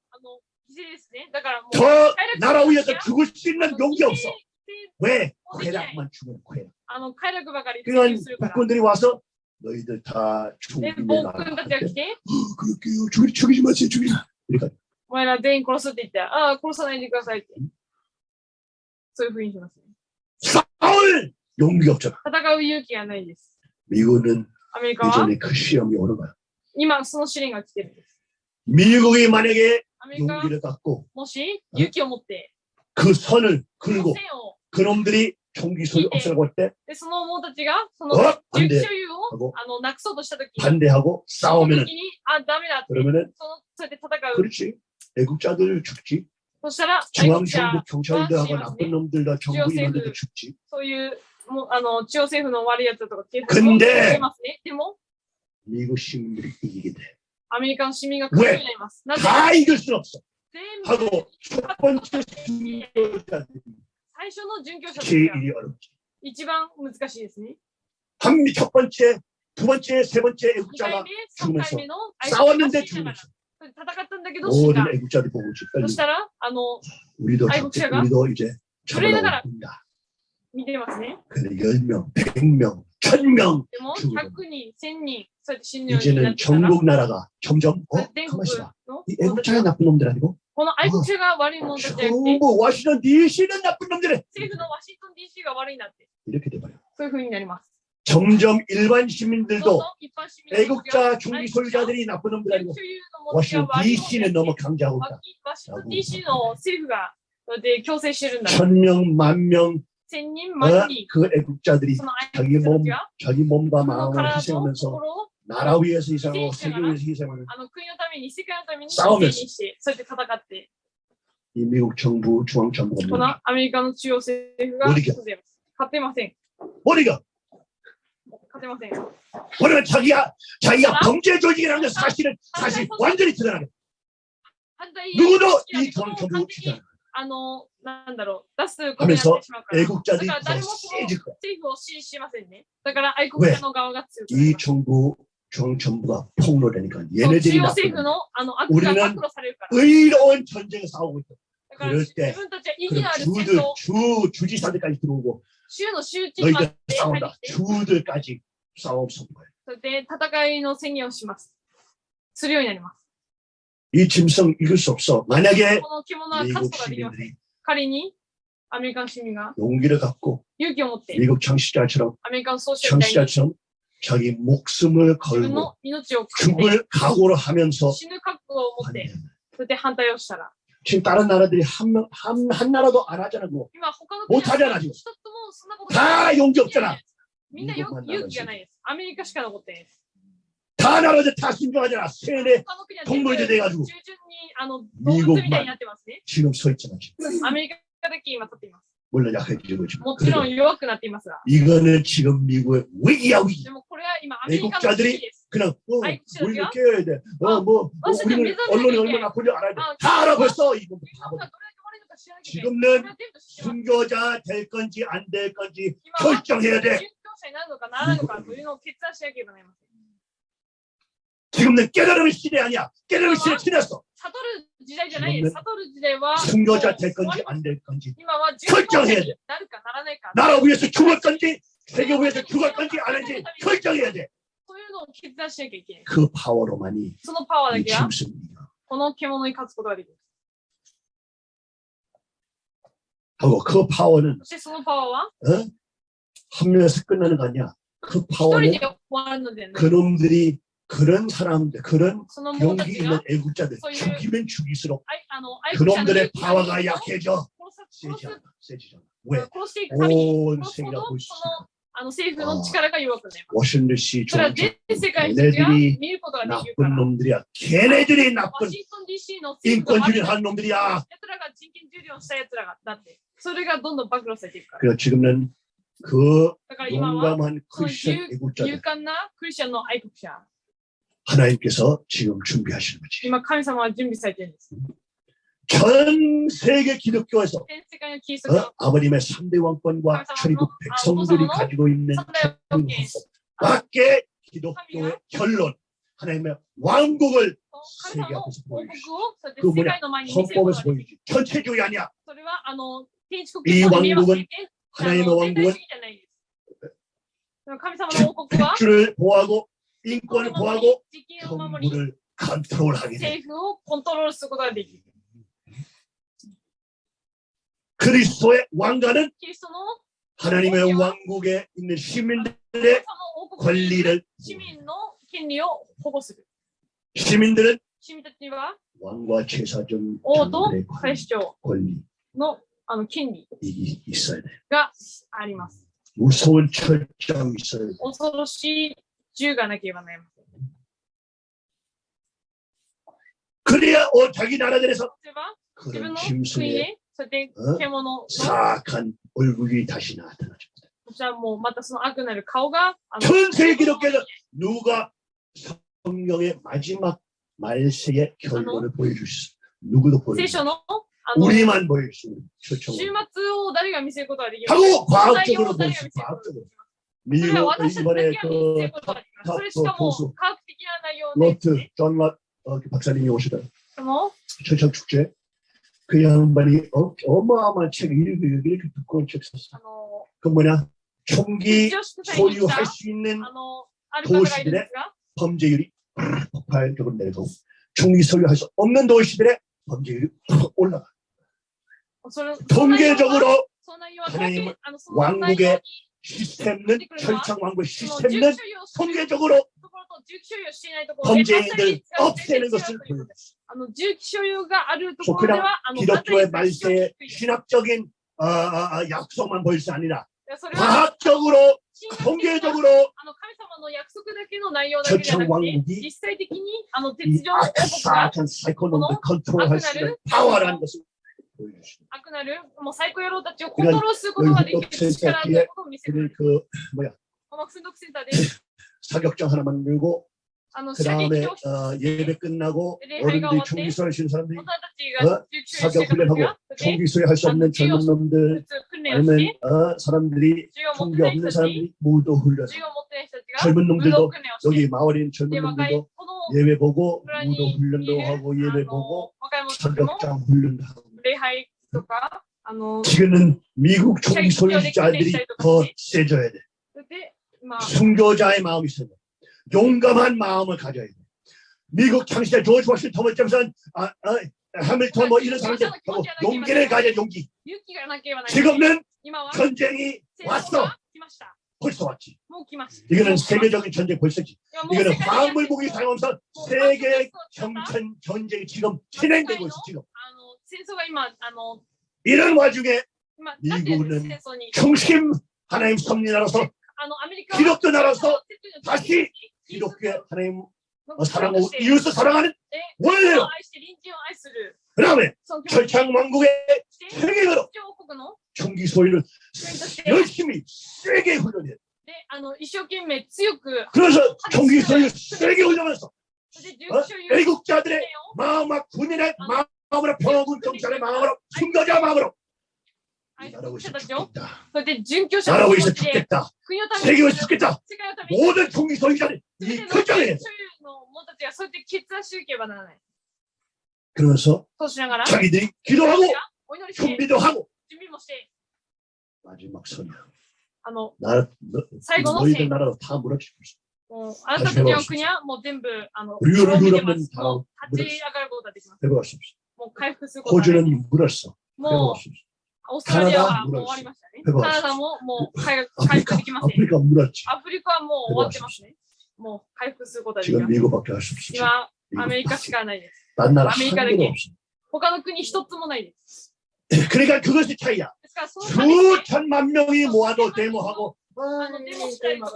더 나라 위에서 죽을 수 있는 용기 없어. 왜 쾌락만 죽으면 쾌락? あの快楽ばかり追 그러니까 求するから。 북군들이 와서 너희들 다 で、 죽이면 暴 나라 君たちが来て、 그럴게요 죽이, 죽이지 마세요 죽이지 마 그러니까 お前ら全員殺すって言ったら、ああ、殺さないでくださいって。そういうふうにしますね。 싸울 용기가 없잖아 戦う勇気がないです。 미국은 アメリカは 이전에 그 시험이 오는 거야 今その試練が来てるんです。 미국이 만약에 アメリカは 용기를 갖고 もし勇気を持って、 그 선을 この 긁고 線を、 그놈들이 총기 소유 없애라고 할 때 で、その者たちが、その 어? 銃 반대 器所有を 하고 あのなくそうとしたときに、 반대하고 その 싸우면은 時に、あ、ダメだって、 그러면은 そのそうやって戦う。 그렇지 애국자들 죽지 そしたら、愛国 중앙정부 者、 경찰들하고 아, 나쁜 놈들과 정부 지역세부. 인원들도 죽지 そういう、もうあの中央政府の悪いやつとか警察 근데 も出ますね。でも、 미국 시민들이 이기게 돼 アメリカの市民が勝つようになります。なぜ 다 이길 수 없어 全部 하고 첫 번째 순교자들이 最初の殉教者たちが 제일이 어렵지 一番難しいですね。 한미 첫 번째 두 번째 세 번째 2回 애국자가 目、3回目の相手 싸웠는데 が死んだ 죽으면서 から戦ったんだけど死んだ 모든 。 애국자들이 보고 있지 そ 빨리 したら、あの、 우리도 애국자가 잡- 우리도 이제 그러다가- 잡아나온다 見てますね。 근데 10명 100명 천명 죽으니 이제는 전국 나라가 점점 어? 가만있어 이 애국차가 나쁜 놈들 아니고? 어. 아, 전부 어, 뭐, 워싱턴 DC는 나쁜 놈들이. 이렇게 돼버려. 점점 일반 시민들도 애국자 중기 소유자들이 나쁜 놈들 아니고 워싱턴 DC는 너무 강제하고 있다. 천명 만명 어? 그 애국자들이 자기 몸, 자기 몸과 마음을 희생하면서 나라 위에서 희생하고 세계 위에서 희생하는 싸움에서 이 미국 정부 중앙 정부가 우리가 우리가 우리가 자기야 자기야 경제 조직이라는 것 사실은 사실 완전히 드러나게 누구도 이 중앙 정부 주장 あの なんだろう、出すことになってしまうから。 애국자들이 だから 더 誰もその 세질 거야. 政府を支持しませんね。だから愛国者の側が強くなり 이 ます。 정부 중앙정부가 폭로되니까 そう 얘네들이 中央政府 나쁜 のあの悪 우리는 が暴露されるから。 의로운 전쟁을 싸우고 있다. だから 그럴 自 때 分たちは意義 그럼 のある戦 주들 争、 주 주지사들까지 들어오고 州の州知事まで 너희들 入 싸운다. ってきて、 주들까지 싸움 선 거예요. それで戦いの宣言をします。するようになります。 이 짐승 읽을 수 없어. 만약에 この着物は勝つ 미국 ことができます。 시민들이 仮にアメリカの市民が 용기를 갖고 勇気を持って、 미국 창시자처럼 アメリカの創始者みたいに 창시자처럼 자기 목숨을 自分 걸고 の命をかけて 죽을 각오를 하면서 死ぬ覚悟を持って、 한다면 それで反対をしたら、 지금 다른 나라들이 한, 명- 한, 한 나라도 안 하잖아. 그거. 今他のもう足りない一つもそんなこと 다 용기 없잖아. みんなよ勇気がないです。アメリカしか残ってないです。 다 나라들 다 순종하잖아. 세뇌, 동물제 돼가지고. 미국만 지금 서 있잖아. 물론 약해지고 지금. 이거는 지금 미국의 위기야 위기. 미국자들이 그냥 어, 우리를 깨야 돼. 어, 어, 뭐, 어, 어 우리는 언론이 얼마나 나쁜지 알아야 돼. 다 알아봤어 이거 뭐 바보. 지금은 순교자 될 건지 안 될 건지 결정해야 돼. 미국 지금은 깨달음의 시대 아니야. 깨달음의 시대 지났어. 사도르지대와승교자 될 건지 안 될 건지 결정해야 돼. 나라 위해서 죽을 건지 세계 위해서 죽을 건지 아닌지 결정해야 돼. 그 파워로만이 이 짐승입니다. 하고 그 파워는 한 명에서 어? 끝나는 거 아니야. 그 파워는 그놈들이 그런 사람들, 그런 その者た 용기 ち 있는 が、 애국자들 소유- 죽이면 죽일수록 あいあの、愛国者の 그놈들의 勇気が 파워가 ある人を 약해져 殺す殺 세지잖아. す 세지잖아. 왜? 殺していくために、 온 殺すほ 세계가 ど、 볼 수 そ 있어. の、あの政府の力が弱くなります。 워싱턴 씨 それは 종 全世界の人が 얘네들이 見ることができるか 나쁜 ら。 놈들이야. 걔네들이 ワ 나쁜 シントン DC の政府が 인권주의 悪い 하는 놈들이야. 奴らが人権重量した奴らが、だって、それがどんどん暴露されていくから。 그래서 지금은 그 だから今は、 용감한 크리스천 勇 애국자들 하나님께서 지금 준비하시는 거지. 전 세계 기독교에서 어? 아버님의 3대 왕권과 천리국 백성들이 가지고 있는 밖에 기독교의 결론 하나님의 왕국을 세계 앞에서 보여주시 그 뭐냐? 헌법에서 보여주시 전체주의 아니야. 이 왕국은 하나님의 왕국은 주를 보호하고 인권을 보하고 정부를 컨트롤하게 돼. 그리스도의 왕가는 하나님의 왕국에 있는 시민들의 권리를 시민들은 왕과 제사장 장들의 권리 있어야 돼. 무서운 철저히 있어야 돼. 恐ろしい銃がなければなりません。 그래야 어, 자기 나라들에서 例えば、自 그런 分の国 짐승의 で、そうやって어? 獣の、 사악한 얼굴이 다시 나타나죠. こちらもうまたその悪なる顔が、あの 전 세계 기독교에서 누가 성경의 마지막 말세의 결론을 보여줄 수 있어. 누구도 聖 보여줄 수 書 없어. のあの 우리만 보여줄 수 있는 終 초청. 末を誰が見せることができる 하고 内容 과학적으로 を誰が 보여줄 見 수 せ 있어. ることがで 과학적으로. 미로 이번에 그 탑, 그 보수, 로트, 존럿 어, 그 박사님이 오시다. 철창 축제. 그 양반이 어, 어마어마한 책 이렇게 이렇게 두꺼운 책 썼어. 그 뭐냐 총기 소유할 수 있는 도시들의 범죄율이 폭발적으로 내려가고 총기 소유할 수 없는 도시들의 범죄율이 올라가. 통계적으로 하나님을 왕국의 시스템은 철창왕국 시스템은 통계적으로 범죄인들 없애는 것을 보여줬습니다. 기독교의 말세에 신학적인 어, 어, 어, 약속만 보일 수 아니라 과학적으로 통계적으로 철창 왕국이 이 악사한 사이코노를 컨트롤할 수 있는 파워라는 것을 보여주십니다. 悪なるもう最高野郎たちをコントロールすることができる力ということを見せてくれ 그를 る 그 뭐야 この奮闘センターで 사격장 하나 만들고 あの 그 射撃 다음에 教室 어, 예배 끝나고 네, 어른들이 해가 총기 쏘는 사람들이 大人たちが 어 集中して 사격 る時 훈련하고 はで 총기 소유할 수 없는 젊은 놈들 普通訓練をし 아니면 て 어, 사람들이 銃を持っ 총기 てない 없는 人たち 사람들이 모두 훈련해서 銃を持ってない人たちが 젊은 武道 놈들도 訓練をして 여기 마을에 있는 で 젊은 若い 놈들도 この 예배 보고 村 무도 にい 훈련도 る 하고 あ 예배 の 보고 若い者たちも 사격장 훈련도 하고 礼拝とかあの 지금은 미국 총기 소유자들이 더 세져야 돼. 순교자의 마음이 있어야 용감한 마음을 가져야 돼. 미국 창시자 조지 워싱턴, 토머스 잼슨, 아, 아, 해밀턴 뭐 이런 사람들 하고 용기를 가져 용기. 지금은 전쟁이 왔어. 벌써 왔지. 이거는 세계적인 전쟁 벌써지. 이거는 화물무기 사용하면서 세계 경천 전쟁이 지금 진행되고 있어 지금. 戦争が今あの 이런 와중에 今なってるんです 미국은 戦争に 중심 하나님 섭리 나라서 あのアメリカは 기독교 나라서 キリスト 다시 キリスト 기독교의 하나님 の 어, 사랑하고 として 이웃을 사랑하는 で 원래요 愛して隣人を愛する 그 다음에 その気持ち 철창 왕국의 して 세계로 王国の 총기 소리를 国として 열심히 세게 훈련해 であの一生懸命強く 그래서 총기 소리를 세게 훈련해서 それで 어? 銃所有 애국자들의 마음과 군인의 마음으로 평화군 경찰의 마음으로 순교자 마음으로 이 愛 나라고 す 있어 る人たちを 죽겠다 それで殉教者の 나라고 気 있어 持ちで 죽겠다 国のため 세계에 に 죽겠다 世界のために 모든 총기 소유자들 全て 이 の 결정에 所有の者たちがそうやって決断しなければならない。 그러면서 そうしながら、 자기들이 기도하고 お祈りして、 준비도 하고 準備もして、 마지막 선이야 あの、 나라 너, 最後の 너희들 戦、 나라로 다 무너지고 있어 もうあなたたちの国はもう全部、あの、 우리를 滅びてま 누르면 す 다 もう立ち上がることができます。 해볼 수 없어 もう回復することができます。 호주는 물었어 も 해볼 수 없어 う、オーストラリアは カナダもう終わりましたね。ヘバーカナダももう回復回復 아프리카 できません。 아프리카 물었지 アフリカはもう終わってますね。もう回復することができ 지금 ます。 미국밖에 할 수 없어 지금. 今、アメリカ 미국밖에. しかないです。 딴 나라 한 아메리카 개도 이렇게. 없어 他の国一つもないです。 그러니까 그것이 차이야 ですから、そのために 수천만 명이 모아도 데모하고 어, 데모가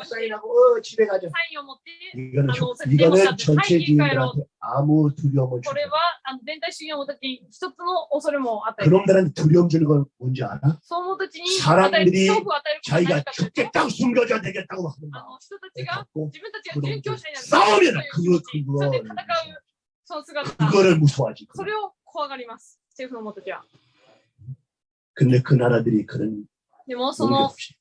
사인하고 어, 집에 가자 サインを持って、 이거는, 아, 저- 너 이거는 데모사 전체 사인 기가로 주민들한테 아무 두려움을 こ 주고 れはあの全体主義の者たちに一つの恐れも与える。 그놈들한테 두려움 주는 건 뭔지 알아? その者たちに 사람들이 与える恐怖を与えることは 자기가 何かというと 죽겠다고 숨겨줘야 되겠다고 하는 あ 마음 の人たちが 갖고 自分たちが殉教者になる 싸우면 そういう 그거 気持ちそれで 그거 戦うその姿、 그거를 무서워하지 それを怖がります。政府の者たちは。 근데 그 나라들이 그런 でも、そ 용기 の 없이 国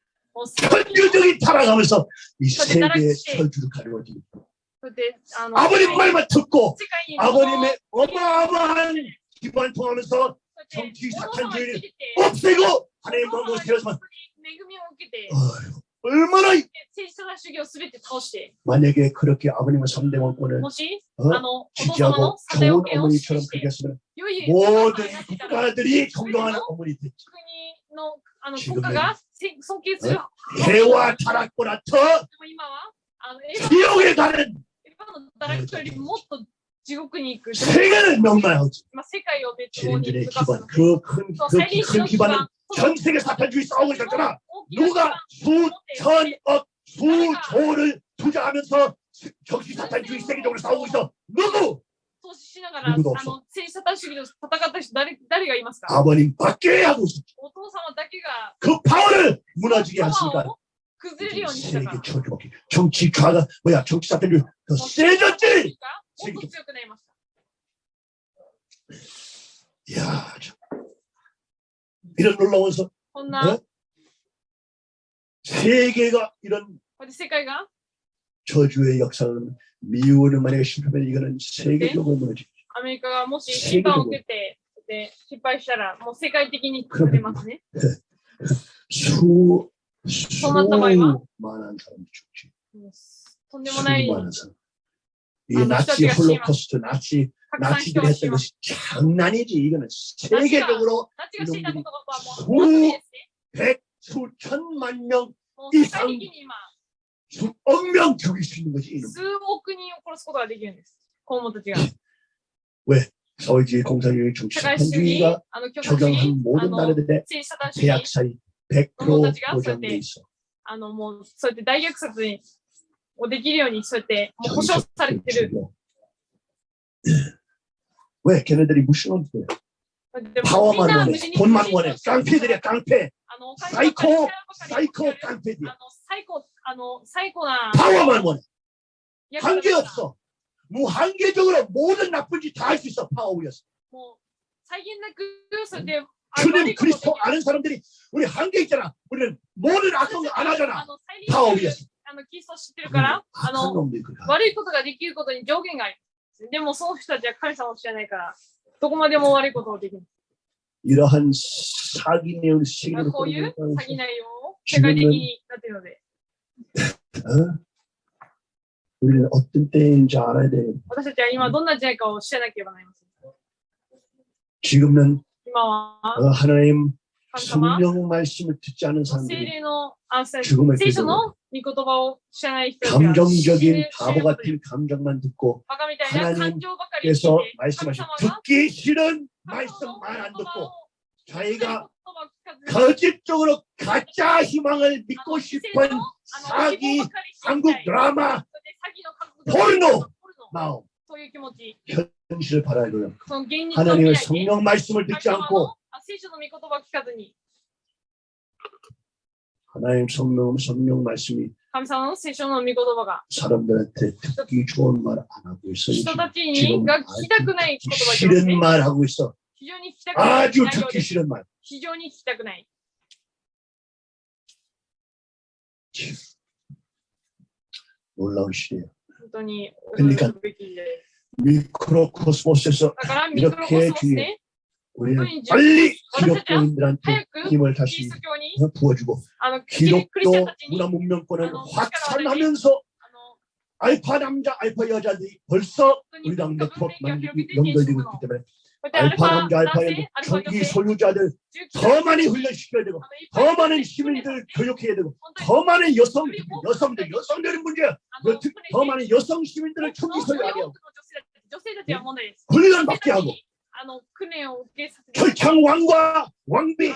현주적인 타락하면서 이 세계의 철주를 가려워지는 아버님 말만 듣고 아버님의 어마어마한 기반 통하면서 정치 착한 죄를 없애고 하나님 마음으로 세워서 얼마나 만약에 그렇게 아버님을 3대 원권을 어? 지지하고 좋은 어머니처럼 그렇게 했으면 모든 국가들이 존경하는 어머니 됐지 のあの 지금은 国家がせ尊敬する。 해와 타락보다 더 でも今は、あの、エヴァ 지옥에 가는 エヴァの堕落よりもっと地獄に行く。 세계를 명망하지 今、世界を滅亡に 지인들의 向かす 기반 그큰 そう、 그 最臨死 큰 の基 기반은 盤。 전 세계 사탄주의 싸움을 했잖아 大きな基盤 누가 수천억 수조를 투자하면서 정치 사탄주의 세계적으로 싸우고 있어 누구 投資しながら、あの、 누구도 없어 政治サタン主義と戦った人、誰、誰がいますか 아버님 밖에 하고 있어 お父様だけが、 그 파워를 무너지게 パワ 했으니까 ーを崩れるようにしたから 세계 。 철주먹기 정치 좌가 뭐야 정치 사탄주의 더 세졌지 もっと強くなりました。 이야, 참. 이런 놀라운 서 こんな、 어? 세계가 이런 これで世界が 저주의 역사를 미우는 만약에 실패하면 이거는 세계적으로 무너지. アメリカがもし審判を受けてで失敗したらもう世界的に崩れますね。 수 토마토마이와? 수많은 사람이 죽지. もうとんでもない 수많은 사람. 이 아, 나치 나치가 홀로코스트 나치 たくさん人 나치들이 が 했던 死ます。 것이 장난이지. 이거는 세계적으로 ナチがしていたことがもうそう本当にですね。 백 수천만 명, もう 世界的に今 수억 명 죽일 수 있는 것이 이놈. 数億人を殺すことができるんです。子供たちが。 사회주의 공산주의 社 중심 会主義 한주의가 、あの、共産主義、 적용한 あ 모든 の、 나라들의 政治サタン主義、 대학살이 100% 보장돼 있어. あの、もう、そうやって大虐殺にをできるように、そうやって、もう保障されてる。 왜 걔네들이 무시하는 거야? でもみん 파워만 な 원해, 無事に 돈만 원해, 깡패들이야 깡패, あの、お金ばっかり使うばっかり 사이코 あ 깡패들이야. の、最高、あの、最高な、 파워만 원해. 役立 한계 た 없어. 무한계적으로 모든 나쁜 짓 다 할 수 있어. 파워였어. もう、際限なく、そうやって、あの悪 주님 いことをでき 그리스도 る 아는 사람들이 우리 한계 있잖아. 우리는 모든 악한 거 안 あ 하잖아. の、再臨 파워였어. あの、キリストを知ってるから、あ 악한 の、 놈들이 그래. 悪いことができることに上限があります。でも、その人たちは神様を知らないから、どこまでも悪いことをできる。 이러한 사기 내용 まあ 세계로 こういう 뿌리고 詐欺内容を世界的になっているので、 어? 우리는 어떤 때인지 알아야 돼. 私たちは今どんな時代かを知らなければなりません。 지금은 今は 어, 하나님 神様、 성령 말씀을 듣지 않은 聖 사람들이 霊のあ聖 죽음을 聖書 깨달아 の御言葉を知らない人たちが死ぬ 감정적인 死 바보 ぬことで 같은 감정만 듣고 バカみたいな感情ばかり聞いて 그래서 神 말씀하신 様が 듣기 싫은 神様の 말씀만 안 言葉 듣고 を 자기가 言葉を聞かずに 거짓적으로 가짜 희망을 믿고 싶은 사기 한국 드라마 포르노! 마음 현실을 바라이로요. 하나님의 성령 말씀을 듣지 않고 하나님 성령 성령 말씀이 사람들한테 듣기 좋은 말 안 하고 있어요. 지금 싫은 말 하고 있어. 아주 듣기 싫은 말. 非常に聞きたくない。 놀라운 시대예요. 本当に 그러니까 驚くべき時代です 미크로코스모스에서 だからミクロコスモスで 우리는 빨리 기독교인들한테 早く 힘을 キリ 다시 スト教に 부어주고 あのクリスチャン 기독교 たちに 문화 문명권을 아, 확산하면서 あの 알파 남자, 알파 여자들이 벌써 本当に 우리랑 文 네트워크 明が 만들기 広げて 연결되고 現職の 있기 때문에 こうやってアルフ 알파남자 알파의 총기 소유자들 더 많이 훈련시켜야 되고 더 많은 시민들 교육해야 되고 더 많은 여성, 여성들, 여성들은 문제야 더 많은 여성 시민들을 총기 소유하게 하고. 예? 훈련받게 하고. 결창 왕과 왕비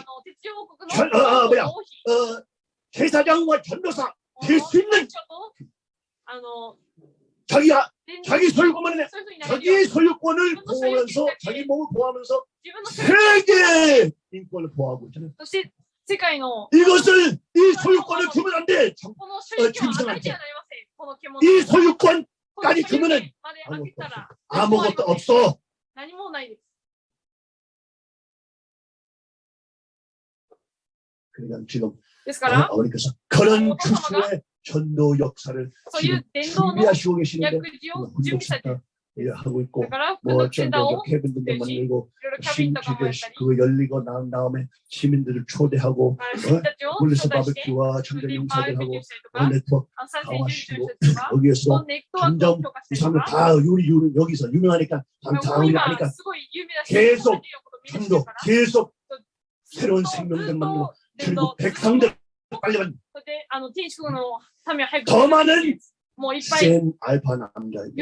전, 어, 어, 뭐야, 어, 제사장과 전도사 될 수 있는 자기 하, 자기 소유권만 해. 자기 소유권을 보호하면서 자기 몸을 보호하면서 세계 인권을 보호하고 있잖아요. 이것을 이 소유권을 주면 안 돼. 정, 어, 김이 소유권까지 주면은 아무것도 없어. 그러니까 지금 어, 어머니께서 그런 주수에 전도 역사를 지금 준비하시고 계시는데 훌륭하다 뭐 예, 하고 있고 뭐 어쩐다고 캐빈들도 만들고 신기계 그 열리고 난 다음에 시민들을 초대하고 어? 물리서 바베큐와 전자 용사들 하고 어, 네트워크 다 하시고 여기에서 점점 이사람을 다 요리 요리 여기서 유명하니까 다운이 하니까 계속 전도 계속 새로운 생명들 만들고 그리고 백성들 빨리 빨리 더 많은 센 알파 남자에게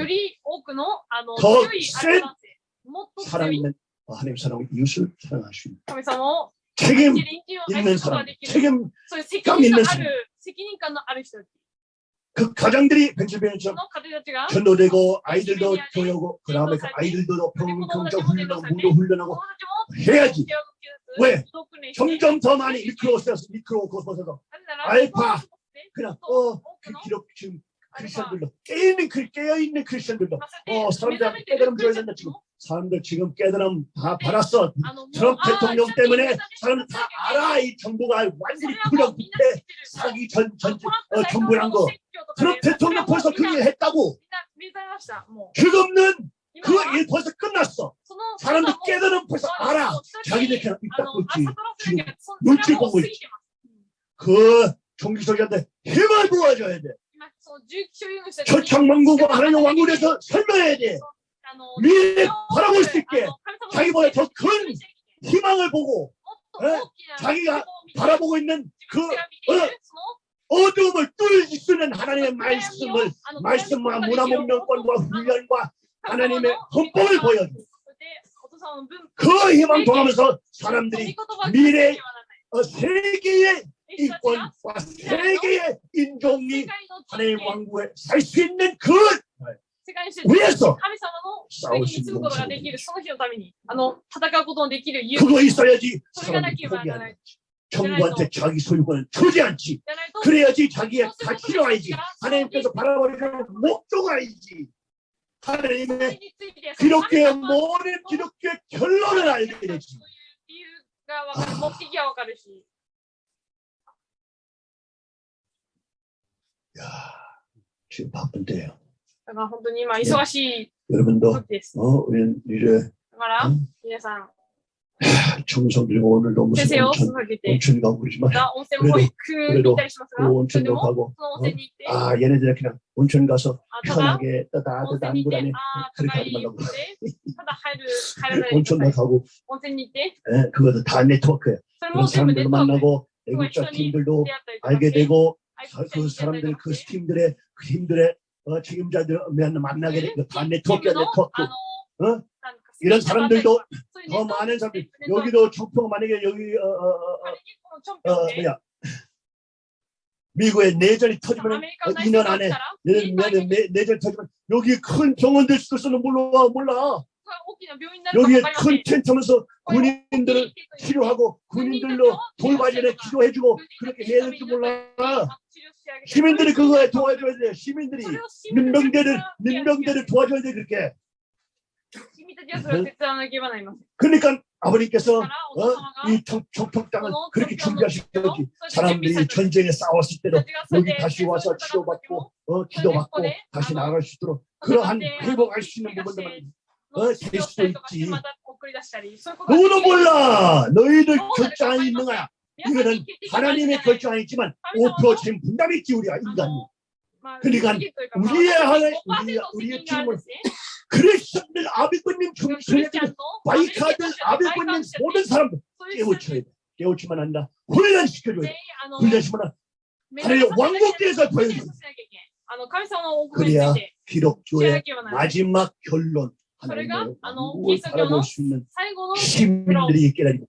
더센 사랑있는 하나님 사랑을 이웃을 사랑할 수 있는. 책임 있는 사람 책임감 있는 사람. 그 가정들이 벤칠벤처럼 전도되고 아이들도 교육하고 그 다음에 그 아이들도 평정적 훈련하고 무도 훈련하고 해야지. 왜? 점점 더 많이 미끄러워서 미끄러워서 알파. 그냥 어그 어, 기록 지금 크리스천들로 깨어있는 깨어있는 크리스천들로 어 사람들 깨달음 줘야 된다 지금. 사람들 지금 깨달음 다 받았어. 트럼프 대통령 때문에 사람들 다 알아 이 정부가 완전히 불역부패 사기 전, 전, 어, 정부란 거. 트럼프 대통령 벌써 그일 했다고. 그거 없는 그일 벌써 끝났어. 사람들 깨달음 벌써 알아. 자기들 그냥 입 닫고 있지. 지금 눈치 보고 있지 그 종기석이한테 힘을 부어줘야 돼. 초창만국과 하나님 왕국에서 설명해야 돼. 미래 바라볼 수 있게 자기보다 더 큰 희망을 보고 에? 자기가 바라보고 있는 그 어, 두움을 뚫을 수 있는 하나님의 말씀을 말씀과 문화문명권과 훈련과 하나님의 헌법을 보여줘. 그 희망 통하면서 사람들이 미래 어, 세계의 이권과 세계의 인종이 하나의 왕국에 살 수 있는 그 위에서 싸우신 그거 있어야지 사람이 정부한테 자기 소유권을 주지 않지 그래야지 자기의 가치를 알지 하나님께서 바라보는 목적을 알지 하나님의 기독교의 모든 기독교의 결론을 알게 되지 そういう理由がわかる目的がわかるし 야, 지금 바쁜 때예요 だから本当に今忙しい 여러분도 時です 어, 우리는 이제 だからうん皆さん 청소 그리고 오늘도 先 무슨 生を 온천 捧げて 온천 가고 그러지만 が温泉も行く行ったりします 그 がそれで 온천도 も 가고 その温泉に行って 아 얘네들 그냥 온천 가서 あただ 편하게 温 따뜻한 泉に行 물 って 안에 ああ 그렇게 高 하지 い 말라고 温泉ただ入る入らないでく 온천도 ださい 가고 温泉に行って 예, 그것도 다 네트워크예요 それ 그런 も全部ネッ 사람들도 トワーク 만나고 그 애국자人に 팀들도 出会ったりとか 알게 して 되고 愛 사- 国者 그 사람들, 그 스팀들의 그 팀들의 어, 책임자들 만나게 되고 그 다 네트워크, 네트워크. 어? 이런 사람들도 더 많은 사람들 여기도 총평 만약에 여기 어, 어, 어, 어, 어 뭐야 미국에 내전이 터지면 2년 안에 내년 내 내전 터지면 여기 큰 병원들 수도서는 몰라 몰라. 여기에 큰 텐트면서 군인들을 치료하고 군인들로 돌발전에 기도해주고 그렇게 해야 될지 몰라. 시민들이 그거에 도와줘야 돼. 시민들이 민병대를 민병대를 도와줘야 돼 그렇게. 음. 그러니까 아버님께서 어? 이정폭당을 그렇게 준비하셨지 사람들이 전쟁에 싸웠을 때도 여기 다시 와서 치료받고 어, 기도받고 다시 나갈 수 있도록 그러한 회복할 수 있는 부분들만 어, 될 수도 있지. 누구도 몰라. 너희들 결단이 있는 거야. 이거는 하나님의 결정이지만 5% 분담이 기울여야 인간이. 그러니까 우리의 하나 우리, 우리의 팀을 그리스도를 아비군님 중심에 바이카들 아비군님 모든 사람들 깨우쳐야 돼. 깨우치만 한다. 훈련시켜줘야 돼. 훈련시만 한다. 하나님 왕국에서 보여줘. 그래야 기록교의 마지막 결론 하나님의 왕국을 바라볼 수 있는 시민들이 있게 되고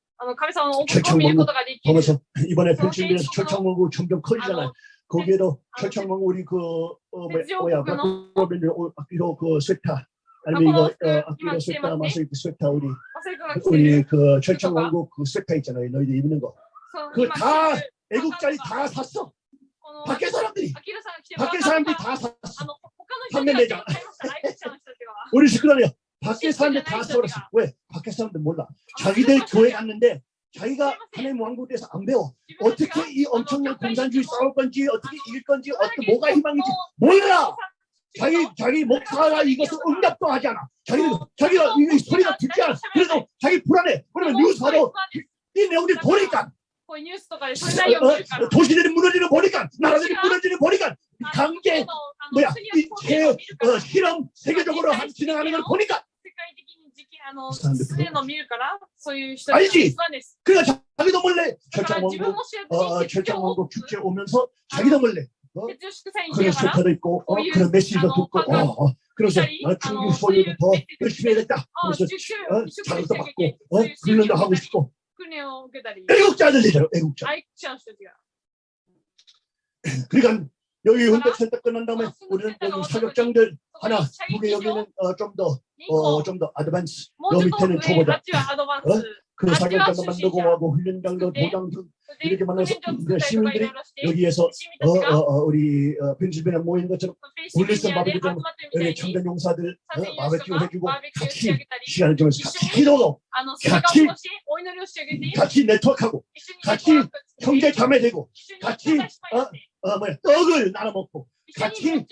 철창망고 보면서 이번에 펜실비에서 철창망고 점점 커지잖아요. 거기에도 철창망고 우리 그 어, 뭐, 뭐야 어, 이로 그 쇠타 아니면 이거 어, 아끼로 쇠타 마서 이 쇠타 우리 우리 그 철창망고 그 쇠타 있잖아요. 너희들 입는 거. 그다 애국자리 다 샀어. 밖에 사람들이 밖에 사람들이 다 샀어. 판매 매장. 우리 식구들이야. 밖에 사람들 다 쏠았어. 왜? 밖에 사람들 몰라. 자기들 교회 갔는데 자기가 하나님 왕국에서 안 배워. 어떻게 이 엄청난 공산주의 싸울 건지, 어떻게 이길 건지, 어떻게 뭐가 희망인지 몰라. 자기 자기 목사가 이것을 응답도 하지 않아. 자기는 자기가 이 소리가 듣지 않아. 그래서 자기 불안해. 그러면 뉴스 봐도 뭐 이 내용들이 보니까 어, 어, 도시들이 무너지는 보니까 나라들이 무너지는 보니까 강제 뭐야 이 제, 어, 실험 세계적으로 한, 진행하는 걸 보니까 界的に時期あの그 사람들 そういうのを見るからそういう人 알지 が一番です。 그러니까 자기도 몰래 だから 철창 自分 왕국 も知ら 어, ずに 철창 説教を 왕국 축제 오면서 자기도 몰래 哲学祭に 그런 行きながら 스웨터도 있고 어, 거기 그런 메시지도 아, 듣고 방금 어, 어, 그래서 기다리? 어, 아, 중국 어, 소리도 더 소유- 열심히 해야겠다 あ 그래서 受給 어, 一生懸 자극도 命 받고 受 어, けて 훈련도 하고 싶고 訓練を受けたり 애국자들이잖아 애국자 愛国者の人たちが 그러니까 여기 hun덕 센터 끝난 다음에 어, 훈덕 우리는 센터가 여기 어떤 사격장들 そこ 하나 に 두 개 射撃場 여기는 어, 좀 더 2個 어, 좀 더 아드밴스, 너 밑에는 초보자. 어? 그 사격장도 만들고 하고 훈련장도 도장등 이렇게 만나서 시민들이 여기에서 어, 어, 어, 우리 어, 펜실베니아 모인 것처럼 울리슨 바베큐 우리 청년 용사들 어, 바베큐 해주고 같이 시간을 좀 같이 기도도 같이 같이 네트워크하고 같이 형제 자매 되고 같이 어, 어, 뭐야, 떡을 나눠 먹고 같이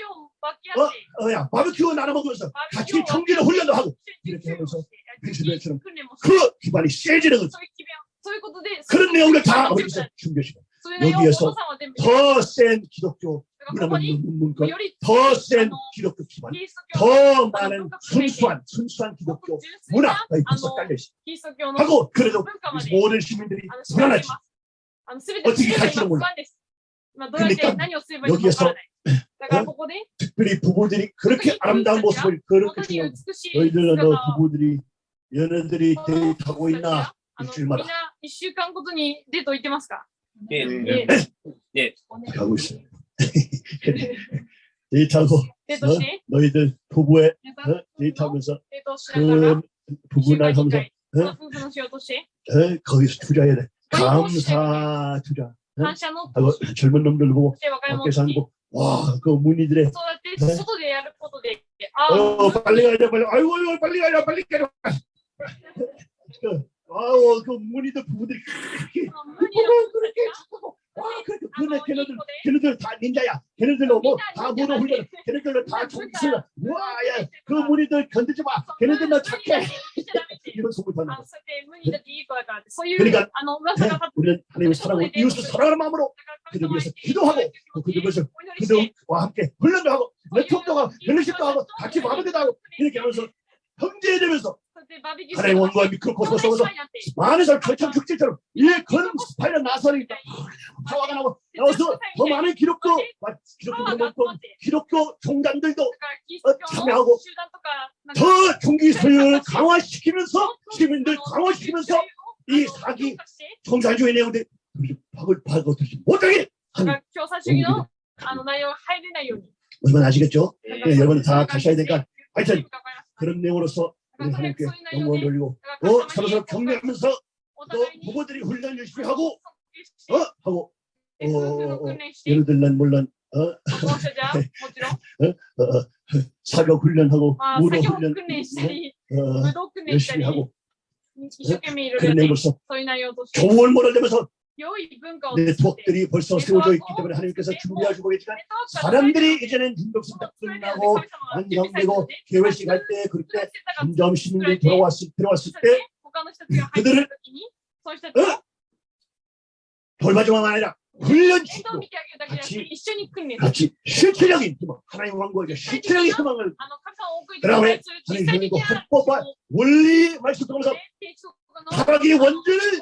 어, 어, 야, 바베큐 나눠 먹으면서 같이 경기를 훈련도 하고 이렇게 하면서 벤츠벨처럼 그 기반이 세지는 거죠. 그런 내용을 다 어디서 준비하시고 여기에서 더 센 기독교 문화문문권, 더센 기독교 기반, 더 많은 순수한 순수한 기독교 문화가 있어서 깔려있습니다. 하고 그래도 모든 시민들이 불안하지. 어떻게 갈지도 몰라. 그러니까 여기에서 어? 특별히 부부들이 그렇게 아름다운 모습을 그렇게 중요한 너희들은 너 부부들이 연애들이 데이트하고 있나 일주일마다 1週間ごとにデート行ってますか? 예, 예. 예. 예. 하고 있어요. 데이트하고 어? 너희들 부부의 어? 데이트하면서 그 부부날 하면서 어? 어? 거기서 투자해야 돼. 감사 투자. 어? 하고 젊은 놈들 보고 밖에서 한거 와, 그 문의들의 뛸 네? 수도 돼야 할 것도 어, 돼. 아, 빨리 가자, 빨리. 아이고, 아이고 빨리 가자, 빨리 가자. 아, 그 문의들 그 부부들이 그렇게, 그렇게 아, 그렇게 근데 걔네들 걔네들 다 닌자야. 걔네들로 뭐다 문어 훈련. 걔네들로 다 종수야. 와야 그 무리들 견디지 마. 걔네들 나 착해. 이런 소문 터는 거. 그러니까 네, 우리는 하나님을 사랑하고 이웃을 사랑하는 마음으로 그들 위해서 기도하고 그 그들 위해서 그들과 함께 훈련도 하고 레통도 하고 연례식도 하고 같이 마무리도 하고 이렇게 하면서 형제되면서 하나의 원과 미크로포스 속에서 많은 사람 결창 극질처럼 일큰 스파이라 나서니까 파워가 나고 나와서 더 많은 기록도 기록도 높고 기록도 종단들도 어, 참여하고 더 종기 소유를 강화시키면서 시민들 강화시키면서 이 사기 정산주의 내용들 박을 박아들지 못하게 하는 얼마나 아시겠죠? 네, 여러분 다 가셔야 되니까 하여튼 그런 내용으로서 하나님께 영광 돌리고. 어? 서로서로 경배하면서 또 부모들이 훈련 열심히 하고? 어? 하고. 어, 어, 어, 어 예를 들면 물론 어, 어, 어, 어, 사격 훈련하고 무로 훈련. 어, 어 열심히 하고. 그런 내용으로서 교훈 몰아내면서 내 복들이 벌써 세워져 있기 때문에 하나님께서 준비하시고 계시지만 사람들이 이제는 중독성다 끝나고 안정되고 개회식 할 때 그때 점점 시민들이 들어왔을, 들어왔을 때 그들을 어? 돌봐주만 아니라 훈련시키고 같이, 같이 실체적인 희망 하나님 왕국의 실체적인 희망을 그다음에 하나님 주님과 헌법과 원리 말씀 통해서 사각의 원죄를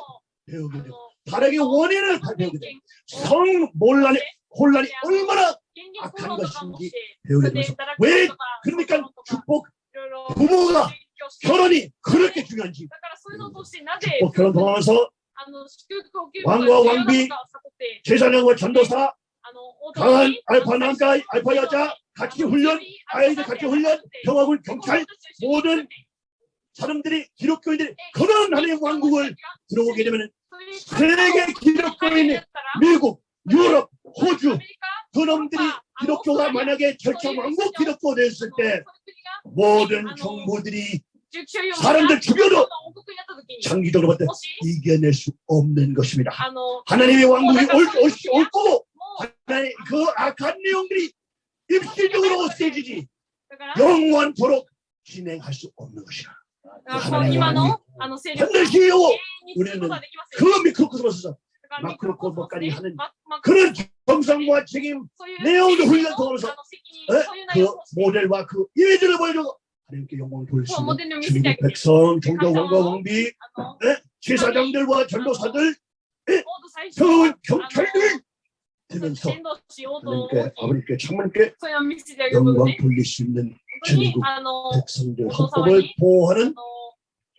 배우게 되고 다르게 원인을 배우게 되고 성 몰란이 혼란이 얼마나 악한 것인지 배우게 되면서. 왜 그러니까 축복 부모가 결혼이 그렇게 중요한지. 축복 결혼 통하면서 왕과 왕비 제사장과 전도사 강한 알파 남자 알파 여자 같이 훈련 아이들 같이 훈련 평화군 경찰 모든 사람들이 기독교인들이 그런 하나님의 왕국을 들어오게 되면 세계 기독교 인이 미국, 유럽, 호주 그놈들이 기독교가 만약에 결정한 국 기독교 됐을 때 모든 정부들이 사람들 죽여도 장기적으로 봤을 때 이겨낼 수 없는 것입니다. 하나님의 왕국이 올, 올, 올 거고 하나님, 그 악한 내용들이 입시적으로 세지지 영원토록 진행할 수 없는 것이라. だからこう今のあの勢力が 반드시 永 요 遠にすることはできません。 그 미크로코스모스에서 だから 마크로코스모스까지 하는 ママ 그런 정성과 책임 そういう 내용도 責任 훈련 통하면서 あの責任 에? そういう内容 그 をして 모델과 그 이미지를 보여주고 하나님께 영광을 돌릴 수 そう 있는 モデルを見せてあげ 중국 て、 백성, 종교 왕과 왕비, あの、 제사장들과 전도사들, 王道最初 경은 경찰들 伝 되면서 道し王道を 하나님께 아버님께 창문께 そういうのを見せてあげること 영광 で、 돌릴 수 있는 本当に 전국 あの、 백성들 어떤 헌법을 상황이? 보호하는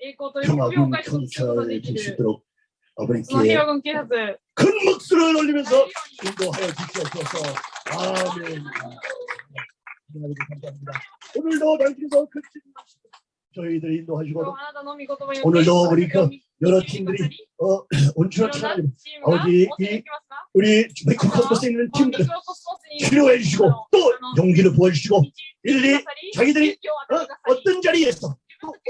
읽고 또 평화군 통찰이 되시도록 아버님께 큰 목소리를 올리면서 인도하여 주시옵소서. 아멘. 감사합니다. 오늘도 당신께서 큰 저희들 인도하시고 오늘도 우리 그 여러 팀들이 어, 온추나 하나님 아버지 이 우리 메이크업버스에 있는 팀들 치료해 주시고 또 용기를 부어주시고 일리 자기들이 어, 어떤 자리에서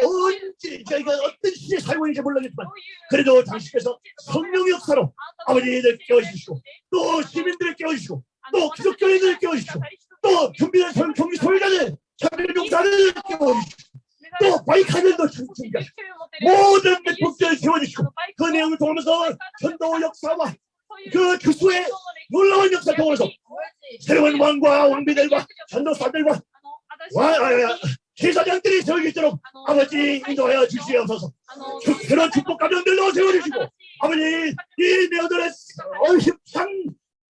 언제 저희가 어떤 시대에 살고 있는지 몰라겠지만 그래도 당신께서 성령의 역사로 아버지들 깨워주시고 또 시민들을 깨워주시고 또 기독교인들을 깨워주시고 또 준비된 성 경기 소유자들 차별용사를 깨워주시고 또 바이카들도 참습니다 모든 백복들을 세워주시고 그 내용을 통하면서 전도 역사와 그 교수의 놀라운 역사 통해서 새로운 왕과 왕비들과 전도사들과 와, 아, 아, 제사장들이 수 있도록 아버지 인도하여 주시옵소서. 주- 그런 축복 가정들도 세워주시고 아버지. 이 내어들의 힘찬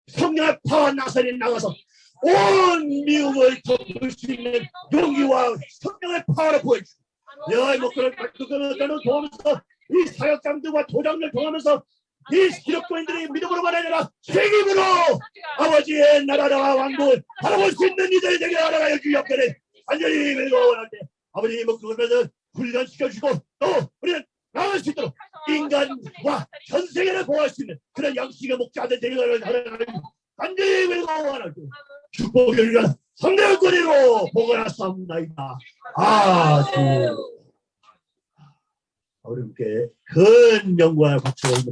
성령의 파와 나선이 나가서 온 미국을 덮을 수 있는 용기와 성령의 파를 보여주시고 여의 목표를 그거는 통하면서 이 사역장들과 도장을 통하면서 이 기독교인들이 믿음으로 말하느라 책임으로 아버지의 나라와 왕국을 바라볼 수 있는 이들 되게 하나가 주옵기를 완전히 때 아버지 목표를 훈련시켜 주시고 또 우리는 나갈 수 있도록 인간과 전 세계를 보호할 수 있는 그런 양식의 목자들 되게 하나가 완전히 때 축복을 위한 성대의 거리로 보관하옵나이다. 아주 우리 함께 큰 영광을 있는